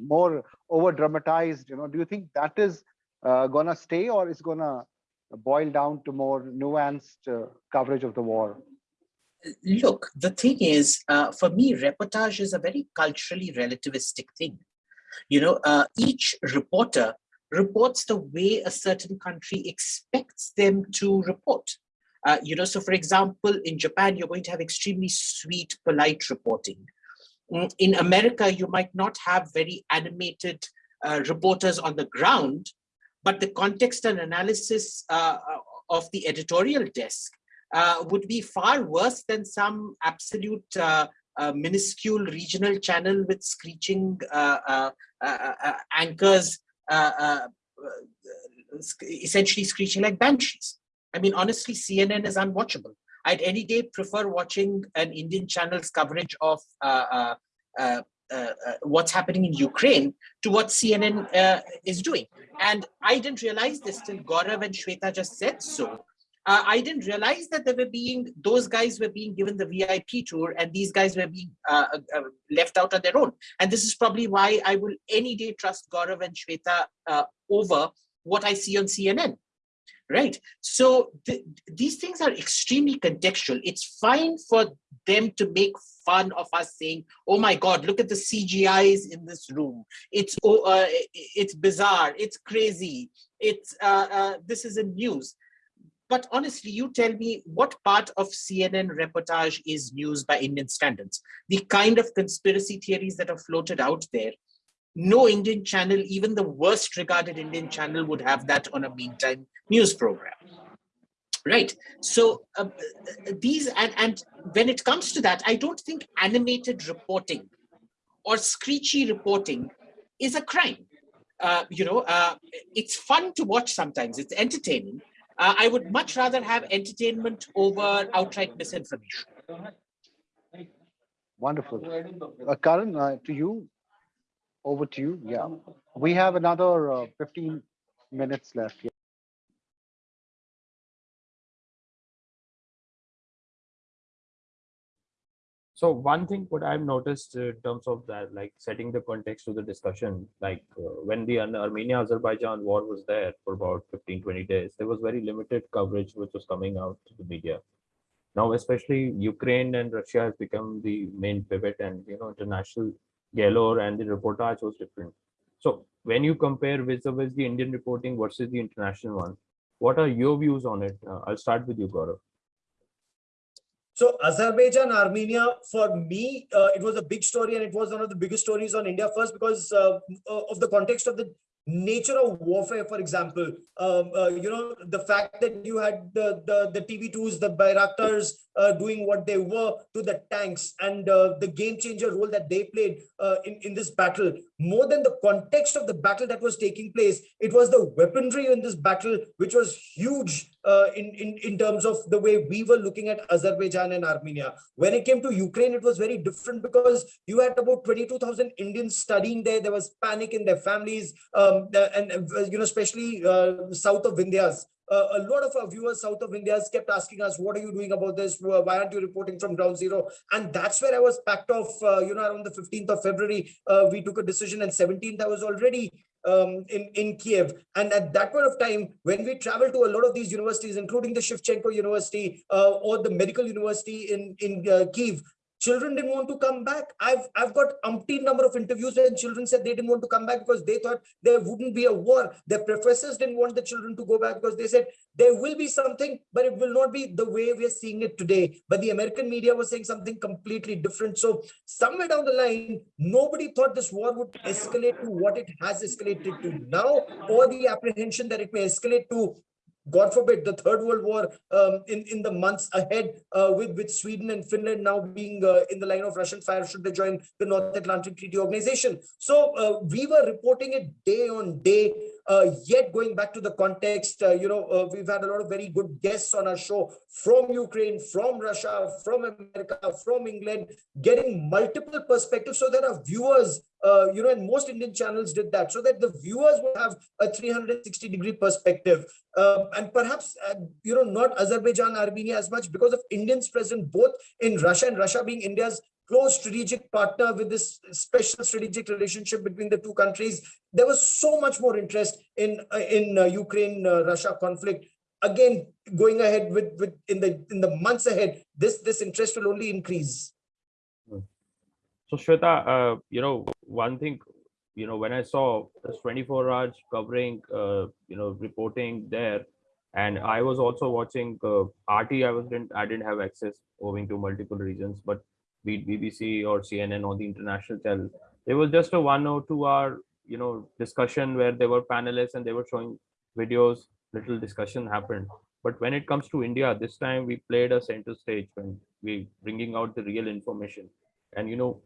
more over dramatized? You know, do you think that is uh, gonna stay or is gonna boil down to more nuanced uh, coverage of the war? Look, the thing is, uh, for me, reportage is a very culturally relativistic thing. You know, uh, each reporter reports the way a certain country expects them to report. Uh, you know, so for example, in Japan, you're going to have extremely sweet, polite reporting. Mm, In America, you might not have very animated uh, reporters on the ground, but the context and analysis uh, of the editorial desk uh, would be far worse than some absolute uh, uh, minuscule regional channel with screeching uh, uh, uh, uh, anchors, uh, uh, uh, essentially screeching like banshees. I mean, honestly, CNN is unwatchable. I'd any day prefer watching an Indian channel's coverage of uh, uh, uh, uh, uh, what's happening in Ukraine to what CNN uh, is doing. And I didn't realize this till Gaurav and Shweta just said so. Uh, I didn't realize that they were being, those guys were being given the VIP tour and these guys were being uh, uh, left out on their own. And this is probably why I will any day trust Gaurav and Shweta uh, over what I see on CNN. Right. So th- these things are extremely contextual. It's fine for them to make fun of us saying, "Oh my God, look at the CGIs in this room. It's oh, uh, it's bizarre. It's crazy. It's uh, uh, this is in news." But honestly, you tell me what part of CNN reportage is news by Indian standards? The kind of conspiracy theories that are floated out there no Indian channel, even the worst regarded Indian channel, would have that on a meantime news program. Right. So uh, these and and when it comes to that, I don't think animated reporting or screechy reporting is a crime. Uh, you know, uh, it's fun to watch sometimes. It's entertaining. Uh, I would much rather have entertainment over outright misinformation. Wonderful. Uh, Karan, uh, to you, over to you. Yeah, we have another uh, 15 minutes left. Yeah. So one thing what I've noticed uh, in terms of that, like setting the context to the discussion, like uh, when the Armenia-Azerbaijan war was there for about 15, 20 days, there was very limited coverage which was coming out to the media. Now, especially Ukraine and Russia has become the main pivot and, you know, international galore and the reportage was different. So when you compare vis-a-vis the Indian reporting versus the international one, what are your views on it? Uh, I'll start with you, Gaurav. So Azerbaijan, Armenia, for me, uh, it was a big story and it was one of the biggest stories on India first because uh, uh, of the context of the nature of warfare, for example. Um, uh, you know, the fact that you had the, the, the TB2s, the Bayraktars uh, doing what they were to the tanks and uh, the game changer role that they played uh, in, in this battle. More than the context of the battle that was taking place, it was the weaponry in this battle, which was huge uh, in, in, in terms of the way we were looking at Azerbaijan and Armenia. When it came to Ukraine, it was very different because you had about 22,000 Indians studying there. There was panic in their families, um, and, you know, especially uh, south of Vindhyas. Uh, a lot of our viewers south of India has kept asking us, what are you doing about this? Why aren't you reporting from ground zero? And that's where I was packed off, uh, you know, around the 15th of February, uh, we took a decision and 17th, I was already um, in, in Kiev. And at that point of time, when we traveled to a lot of these universities, including the Shevchenko University uh, or the medical university in, in uh, Kiev, children didn't want to come back. I've, I've got umpteen number of interviews where children said they didn't want to come back because they thought there wouldn't be a war. Their professors didn't want the children to go back because they said there will be something, but it will not be the way we're seeing it today. But the American media was saying something completely different. So somewhere down the line, nobody thought this war would escalate to what it has escalated to now, or the apprehension that it may escalate to God forbid, the Third World War um, in, in the months ahead, uh, with, with Sweden and Finland now being uh, in the line of Russian fire should they join the North Atlantic Treaty Organization. So uh, we were reporting it day on day. Uh, yet going back to the context, uh, you know, uh, we've had a lot of very good guests on our show from Ukraine, from Russia, from America, from England, getting multiple perspectives so that our viewers uh, you know, and most Indian channels did that so that the viewers would have a 360 degree perspective. Um, and perhaps, uh, you know, not Azerbaijan, Armenia as much because of Indians present both in Russia and Russia being India's close strategic partner with this special strategic relationship between the two countries. There was so much more interest in uh, in uh, Ukraine uh, Russia conflict. Again, going ahead with with in the in the months ahead, this this interest will only increase. So Shweta, uh, you know, one thing, you know, when I saw this 24 hours covering, uh, you know, reporting there, And I was also watching uh, RT. I was didn't I didn't have access owing to multiple reasons, but be it BBC or CNN or the international channel, there was just a one or two hour you know discussion where there were panelists and they were showing videos. Little discussion happened. But when it comes to India, this time we played a center stage when we bringing out the real information. And you know,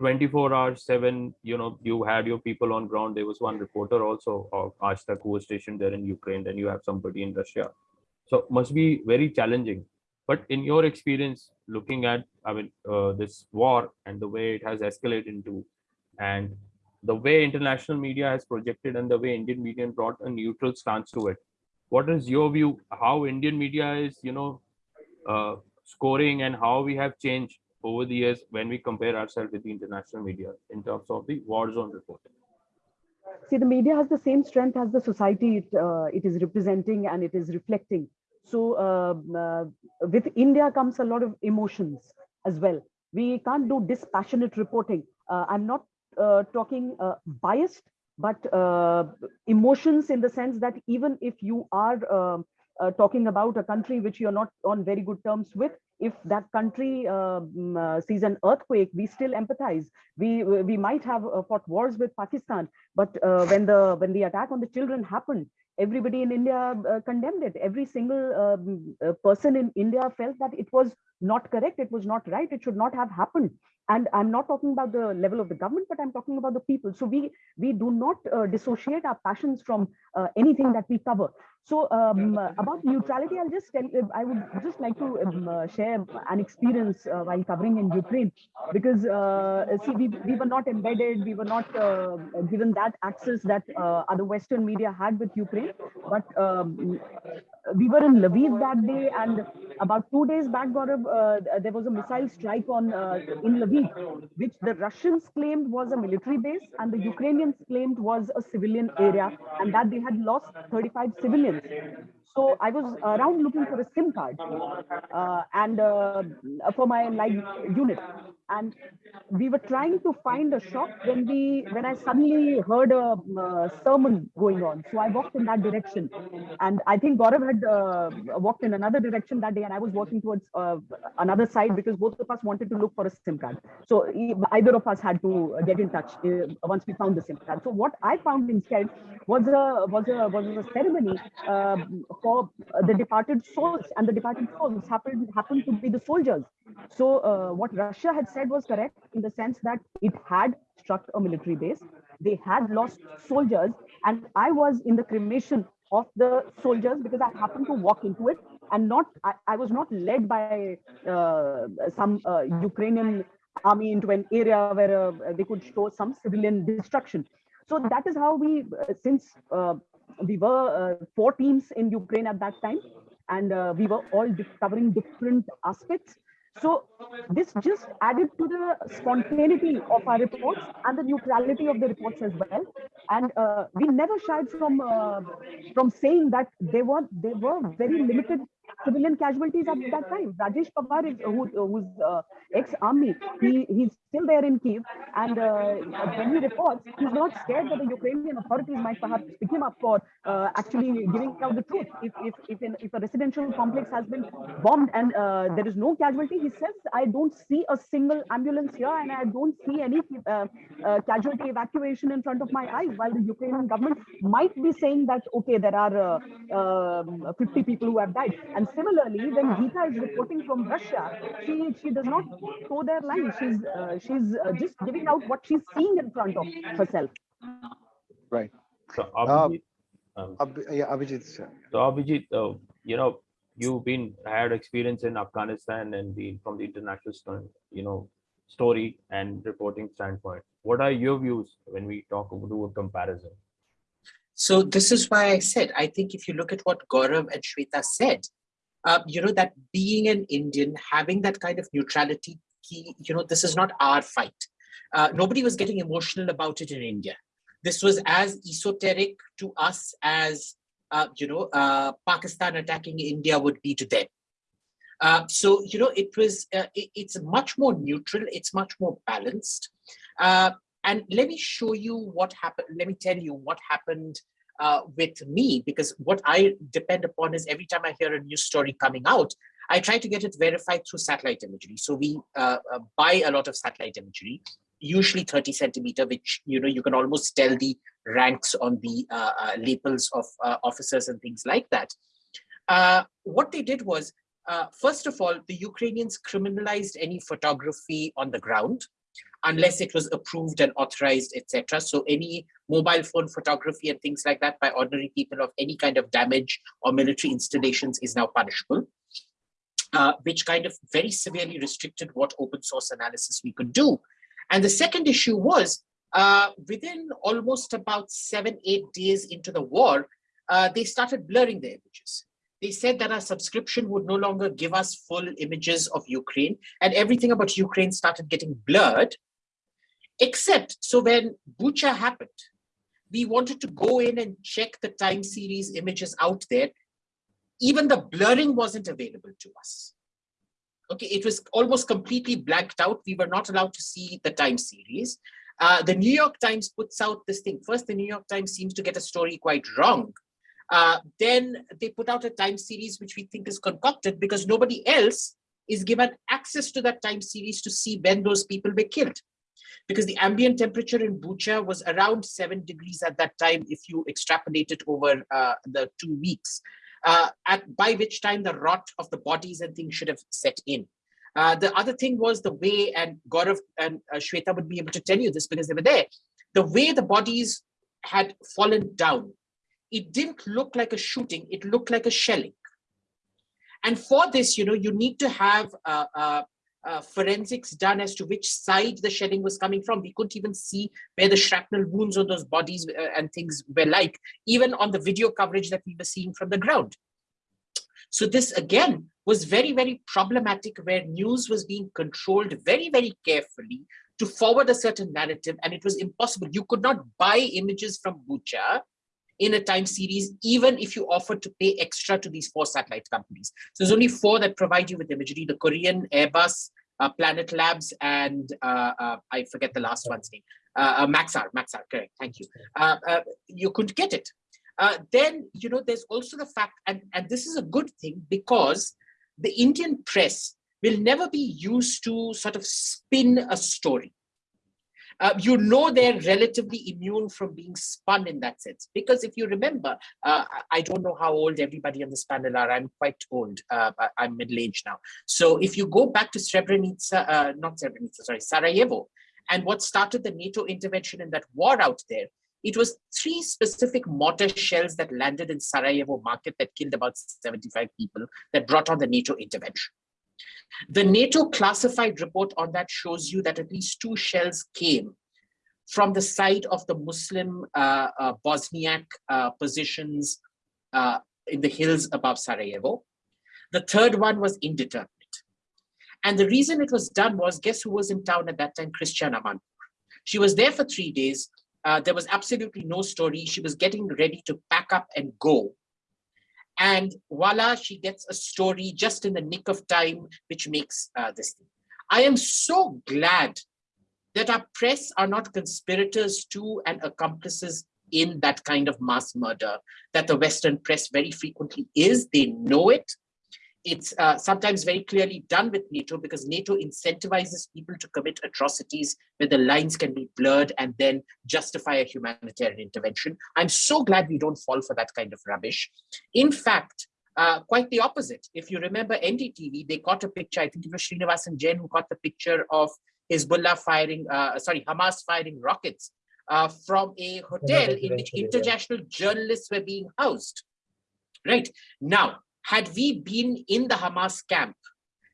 24 hours, seven, you know, you had your people on ground. There was one reporter also of Aaj Tak who was stationed there in Ukraine. Then you have somebody in Russia. So must be very challenging. But in your experience, looking at, I mean, uh, this war and the way it has escalated into, and the way international media has projected and the way Indian media brought a neutral stance to it. What is your view? How Indian media is, you know, uh, scoring and how we have changed over the years when we compare ourselves with the international media in terms of the war zone reporting? See, the media has the same strength as the society it, uh, it is representing and it is reflecting. So uh, uh, with India comes a lot of emotions as well. We can't do dispassionate reporting. Uh, I'm not talking biased, but emotions in the sense that even if you are uh, talking about a country which you're not on very good terms with if that country uh, uh, sees an earthquake we still empathize. We we might have uh, fought wars with pakistan but uh, when the when the attack on the children happened everybody in india uh, condemned it. Every single um, person in india felt that it was not correct it was not right it should not have happened. And i'm not talking about the level of the government but i'm talking about the people. So we we do not dissociate our passions from anything that we cover so um, about neutrality, I'll just tell, I would just like to um, uh, share an experience uh, while covering in Ukraine, because uh, see, we, we were not embedded, we were not uh, given that access that uh, other Western media had with Ukraine, but um, we were in Lviv that day, and about two days back, Gaurav, uh, there was a missile strike on in Lviv, which the Russians claimed was a military base, and the Ukrainians claimed was a civilian area, and that they had lost 35 civilians so I was around looking for a SIM card uh, and uh, for my live unit. And we were trying to find a shop when we when I suddenly heard a uh, sermon going on. So I walked in that direction, and I think Gaurav had uh, walked in another direction that day, and I was walking towards uh, another side because both of us wanted to look for a SIM card. So either of us had to get in touch uh, once we found the SIM card. So what I found instead was a was a was a ceremony um, for the departed souls, and the departed souls happened happened to be the soldiers. So uh, what Russia had said was correct in the sense that it had struck a military base. They had lost soldiers, and I was in the cremation of the soldiers because I happened to walk into it, and not I, I was not led by uh, some uh, Ukrainian army into an area where uh, they could show some civilian destruction. So that is how we, uh, since uh, we were uh, four teams in Ukraine at that time, and we were all covering different aspects. So this just added to the spontaneity of our reports and the neutrality of the reports as well. And uh, we never shied from uh, from saying that there were there were very limited civilian casualties at that time. Rajesh Pawar, is, who, who's uh, ex-army, he, he's still there in Kiev. And uh, when he reports, he's not scared that the Ukrainian authorities might perhaps pick him up for uh, actually giving out the truth. If, if, if, if a residential complex has been bombed and uh, there is no casualty, he says, I don't see a single ambulance here and I don't see any uh, uh, casualty evacuation in front of my eyes, while the Ukrainian government might be saying that, okay, there are um, 50 people who have died. Similarly, when Geeta is reporting from Russia, she she does not toe their line. She's uh, she's uh, just giving out what she's seeing in front of herself. Right. So Abhijit, um, Ab yeah, Abhijit. Sir. So Abhijit, uh, you know, you've been had experience in Afghanistan and the from the international, you know, story and reporting standpoint. What are your views when we talk do a comparison? So this is why I said, I think if you look at what Gaurav and Shweta said, uh, you know, that being an Indian, having that kind of neutrality, key, you know, this is not our fight. Uh, nobody was getting emotional about it in India. This was as esoteric to us as, uh, you know, uh, Pakistan attacking India would be to them. Uh, so, you know, it was, uh, it, it's much more neutral, it's much more balanced. and let me show you what happened, let me tell you what happened uh, with me because what I depend upon is every time I hear a news story coming out, I try to get it verified through satellite imagery. So we uh, uh, buy a lot of satellite imagery, usually 30 centimeter, which you know you can almost tell the ranks on the uh, uh, labels of uh, officers and things like that. what they did was, first of all, the Ukrainians criminalized any photography on the ground unless it was approved and authorized, etc. So any mobile phone photography and things like that by ordinary people of any kind of damage or military installations is now punishable, uh, which kind of very severely restricted what open source analysis we could do. And the second issue was uh, within almost about seven, eight days into the war, uh, they started blurring the images. They said that our subscription would no longer give us full images of Ukraine and everything about Ukraine started getting blurred Except, so when Bucha happened, we wanted to go in and check the time series images out there. Even the blurring wasn't available to us. Okay, it was almost completely blanked out. We were not allowed to see the time series. Uh, the New York Times puts out this thing. First, the New York Times seems to get a story quite wrong. Uh, then they put out a time series which we think is concocted because nobody else is given access to that time series to see when those people were killed because the ambient temperature in Bucha was around seven degrees at that time if you extrapolate it over uh, the two weeks, uh, at, by which time the rot of the bodies and things should have set in. Uh, the other thing was the way, and Gaurav and uh, Shweta would be able to tell you this because they were there, the way the bodies had fallen down, it didn't look like a shooting, it looked like a shelling. And for this, you know, you need to have uh, forensics done as to which side the shelling was coming from. We couldn't even see where the shrapnel wounds on those bodies uh, and things were like, even on the video coverage that we were seeing from the ground. So this again was very, very problematic where news was being controlled very, very carefully to forward a certain narrative and it was impossible. You could not buy images from Bucha in a time series, even if you offer to pay extra to these four satellite companies. So there's only four that provide you with imagery, the Korean, Airbus, uh, Planet Labs, and uh, uh, I forget the last one's name, uh, uh, Maxar, Maxar, correct, thank you. Uh, you couldn't get it. then, you know, there's also the fact, and, and this is a good thing because the Indian press will never be used to sort of spin a story uh, you know they're relatively immune from being spun in that sense. Because if you remember, uh, I don't know how old everybody on this panel are. I'm quite old. Uh, I'm middle-aged now. So if you go back to Srebrenica, uh, not Srebrenica, sorry, Sarajevo, and what started the NATO intervention in that war out there, it was three specific mortar shells that landed in Sarajevo market that killed about 75 people that brought on the NATO intervention. The NATO classified report on that shows you that at least two shells came from the side of the Muslim uh, uh, Bosniak uh, positions uh, in the hills above Sarajevo. The third one was indeterminate. And the reason it was done was, guess who was in town at that time? Christiane Amanpour. She was there for three days. Uh, there was absolutely no story. She was getting ready to pack up and go and voila, she gets a story just in the nick of time, which makes uh, this thing. I am so glad that our press are not conspirators to and accomplices in that kind of mass murder that the Western press very frequently is. They know it it's uh, sometimes very clearly done with NATO because NATO incentivizes people to commit atrocities where the lines can be blurred and then justify a humanitarian intervention. I'm so glad we don't fall for that kind of rubbish. In fact, uh, quite the opposite. If you remember NDTV, they caught a picture, I think it was Sreenivasan Jain who caught the picture of Hezbollah firing, uh, sorry, Hamas firing rockets uh, from a hotel in which international journalists were being housed. Right now, had we been in the Hamas camp,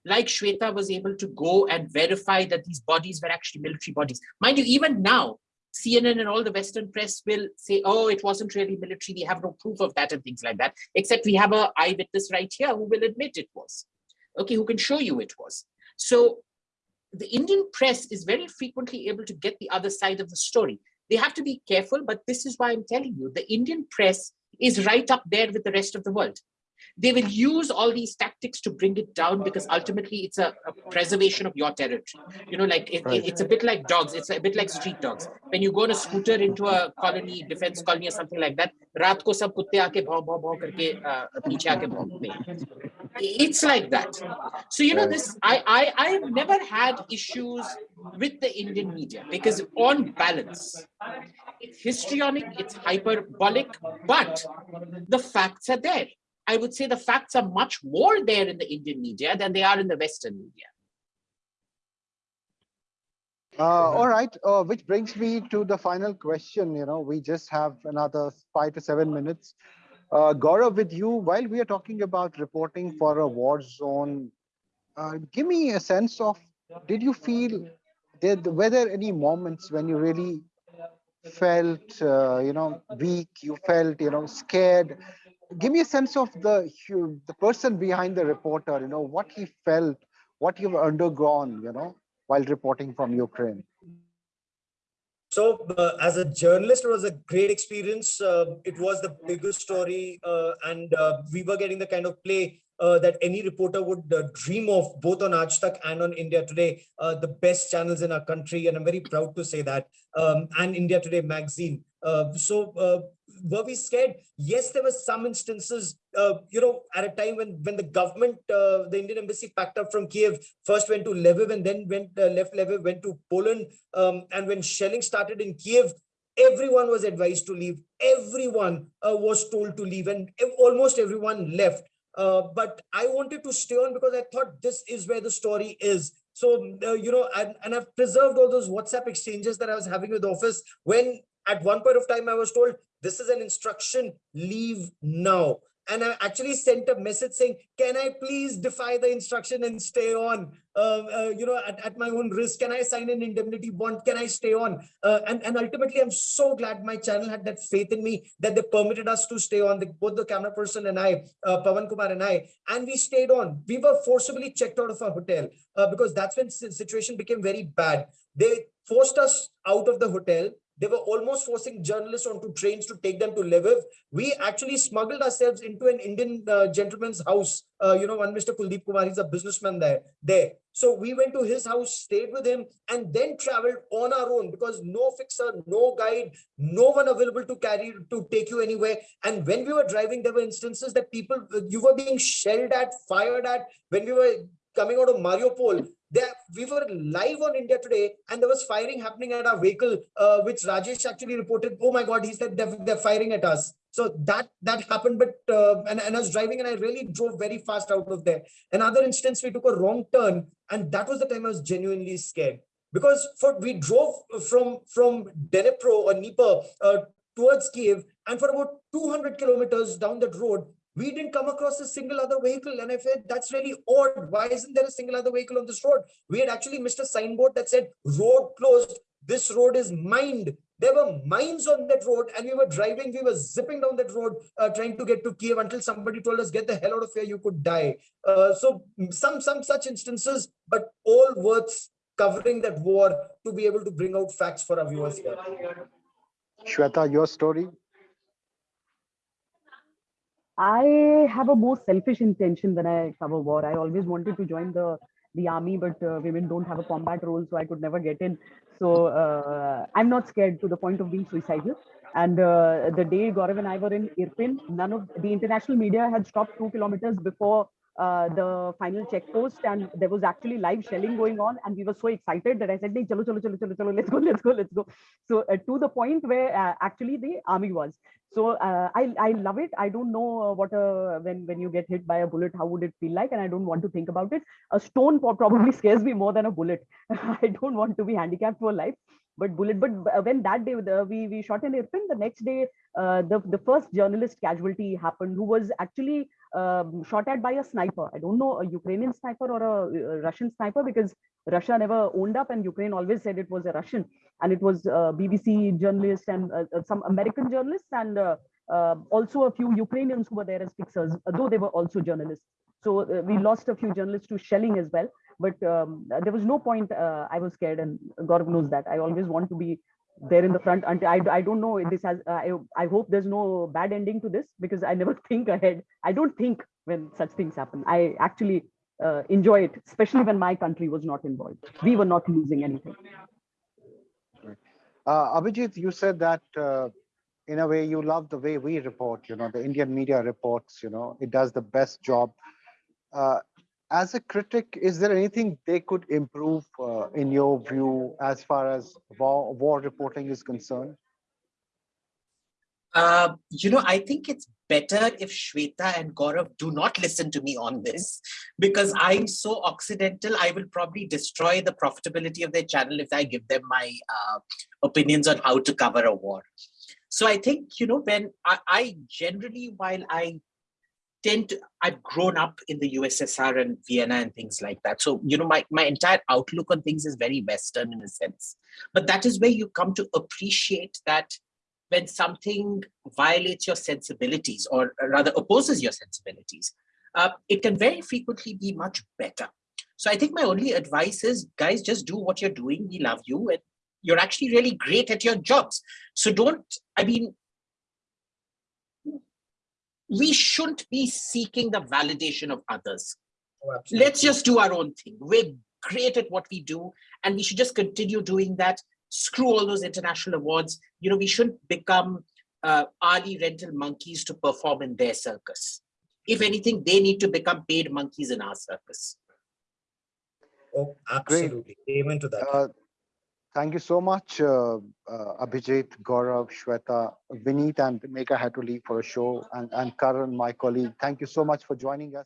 like Shweta was able to go and verify that these bodies were actually military bodies. Mind you, even now, CNN and all the Western press will say, oh, it wasn't really military. We have no proof of that and things like that, except we have a eyewitness right here who will admit it was. Okay, who can show you it was. So the Indian press is very frequently able to get the other side of the story. They have to be careful, but this is why I'm telling you, the Indian press is right up there with the rest of the world. they will use all these tactics to bring it down because ultimately it's a, a preservation of your territory. You know, like it, Right. it- it's a bit like dogs. It's a bit like street dogs. When you go on a scooter into a colony, defense colony or something like that, रात को सब कुत्ते आके भाव भाव भाव करके uh, पीछे आके भौंकते हैं. It's like that. So you know Right. this. I I I've never had issues with the Indian media because on balance, it's histrionic, it's hyperbolic, but the facts are there. I would say the facts are much more there in the Indian media than they are in the Western media. Uh, all right, uh, which brings me to the final question. You know, we just have another five to seven minutes. Uh, Gaurav, with you, while we are talking about reporting for a war zone, uh, give me a sense of did you feel did were there any moments when you really felt uh, you know weak you felt you know scared give me a sense of the the person behind the reporter you know what he felt what you've undergone you know while reporting from ukraine So, uh, as a journalist, it was a great experience. Uh, it was the biggest story, uh, and uh, we were getting the kind of play uh, that any reporter would uh, dream of, both on Aaj Tak and on India Today, the best channels in our country. And I'm very proud to say that, um, and India Today magazine. So, were we scared? Yes, there were some instances, uh, you know, at a time when when the government, uh, the Indian embassy packed up from Kiev, first went to Lviv and then went uh, left Lviv, went to Poland, um, and when shelling started in Kiev, everyone was advised to leave. Everyone uh, was told to leave, and almost everyone left. Uh, but I wanted to stay on because I thought this is where the story is. So, uh, you know, and, and I've preserved all those WhatsApp exchanges that I was having with the office when at one point of time I was told, this is an instruction, leave now. And I actually sent a message saying, can I please defy the instruction and stay on? Uh, uh, you know, at, at my own risk, can I sign an indemnity bond? Can I stay on? Uh, and, and ultimately, I'm so glad my channel had that faith in me that they permitted us to stay on, the, both the camera person and I, uh, Pavan Kumar and I, and we stayed on. We were forcibly checked out of our hotel uh, because that's when the situation became very bad. They forced us out of the hotel. They were almost forcing journalists onto trains to take them to Lviv. We actually smuggled ourselves into an Indian uh, gentleman's house. Uh, you know, one Mr. Kuldeep Kumar, he's a businessman there. There. So we went to his house, stayed with him, and then traveled on our own because no fixer, no guide, no one available to carry to take you anywhere. And when we were driving, there were instances that people you were being shelled at, fired at. When we were coming out of Mariupol, there we were live on India Today, and there was firing happening at our vehicle, uh, which Rajesh actually reported. Oh my God, he said they're, they're firing at us. So that that happened, but uh, and, and I was driving, and I really drove very fast out of there. Another instance, we took a wrong turn, and that was the time I was genuinely scared because for we drove from from Dnipro or Dnieper uh, towards Kiev, and for about 200 kilometers down that road, we didn't come across a single other vehicle. And I felt that's really odd. Why isn't there a single other vehicle on this road? We had actually missed a signboard that said road closed. This road is mined. There were mines on that road, and we were driving, we were zipping down that road, uh, trying to get to Kiev until somebody told us, get the hell out of here, you could die. Uh, so some some such instances, but all worth covering that war to be able to bring out facts for our viewers here. shweta your story I have a more selfish intention when I cover war. I always wanted to join the the army, but uh, women don't have a combat role, so I could never get in. So uh, I'm not scared to the point of being suicidal. And uh, the day Gaurav and I were in Irpin, none of the international media had stopped two kilometers before uh, the final check post, and there was actually live shelling going on, and we were so excited that I said, "Nahi, chalo, chalo, chalo, chalo, chalo, let's go, let's go, let's go." So uh, to the point where uh, actually the army was. So uh, I I love it. I don't know uh, what uh, when when you get hit by a bullet, how would it feel like, and I don't want to think about it. A stone pro- probably scares me more than a bullet. I don't want to be handicapped for life. But bullet, but when that day the, we we shot in Irpin, the next day uh, the the first journalist casualty happened, who was actually um, shot at by a sniper. I don't know a Ukrainian sniper or a, uh Russian sniper because Russia never owned up, and Ukraine always said it was a Russian, and it was uh, BBC journalist and uh, uh, some American journalists and also a few Ukrainians who were there as fixers, though they were also journalists. So we lost a few journalists to shelling as well. But um, there was no point. Uh, I was scared, and God knows that. I always want to be there in the front. And I, I don't know if this has, uh, I, I hope there's no bad ending to this because I never think ahead. I don't think when such things happen. I actually uh, enjoy it, especially when my country was not involved. We were not losing anything. Uh, Abhijit, you said that uh, in a way you love the way we report, you know, the Indian media reports, you know, it does the best job. As a critic, is there anything they could improve uh, in your view as far as war, war reporting is concerned? Uh, you know, I think it's better if Shweta and Gaurav do not listen to me on this because I'm so occidental. I will probably destroy the profitability of their channel if I give them my uh, opinions on how to cover a war. So I think, you know, when I, I generally, while I tend to, I've grown up in the USSR and Vienna and things like that. So, you know, my, my entire outlook on things is very Western in a sense. But that is where you come to appreciate that when something violates your sensibilities or rather opposes your sensibilities, uh, it can very frequently be much better. So I think my only advice is, guys, just do what you're doing. We love you. And you're actually really great at your jobs. So don't, I mean, we shouldn't be seeking the validation of others. Oh. Let's just do our own thing. We're great at what we do, and we should just continue doing that. Screw all those international awards. You know, we shouldn't become uh, Ali rental monkeys to perform in their circus. If anything, they need to become paid monkeys in our circus. Oh, absolutely. Amen to that. Uh, thank you so much, uh, uh, Abhijit, Gaurav, Shweta, Vineet, and Meka had to leave for a show, and, and Karan, my colleague. Thank you so much for joining us.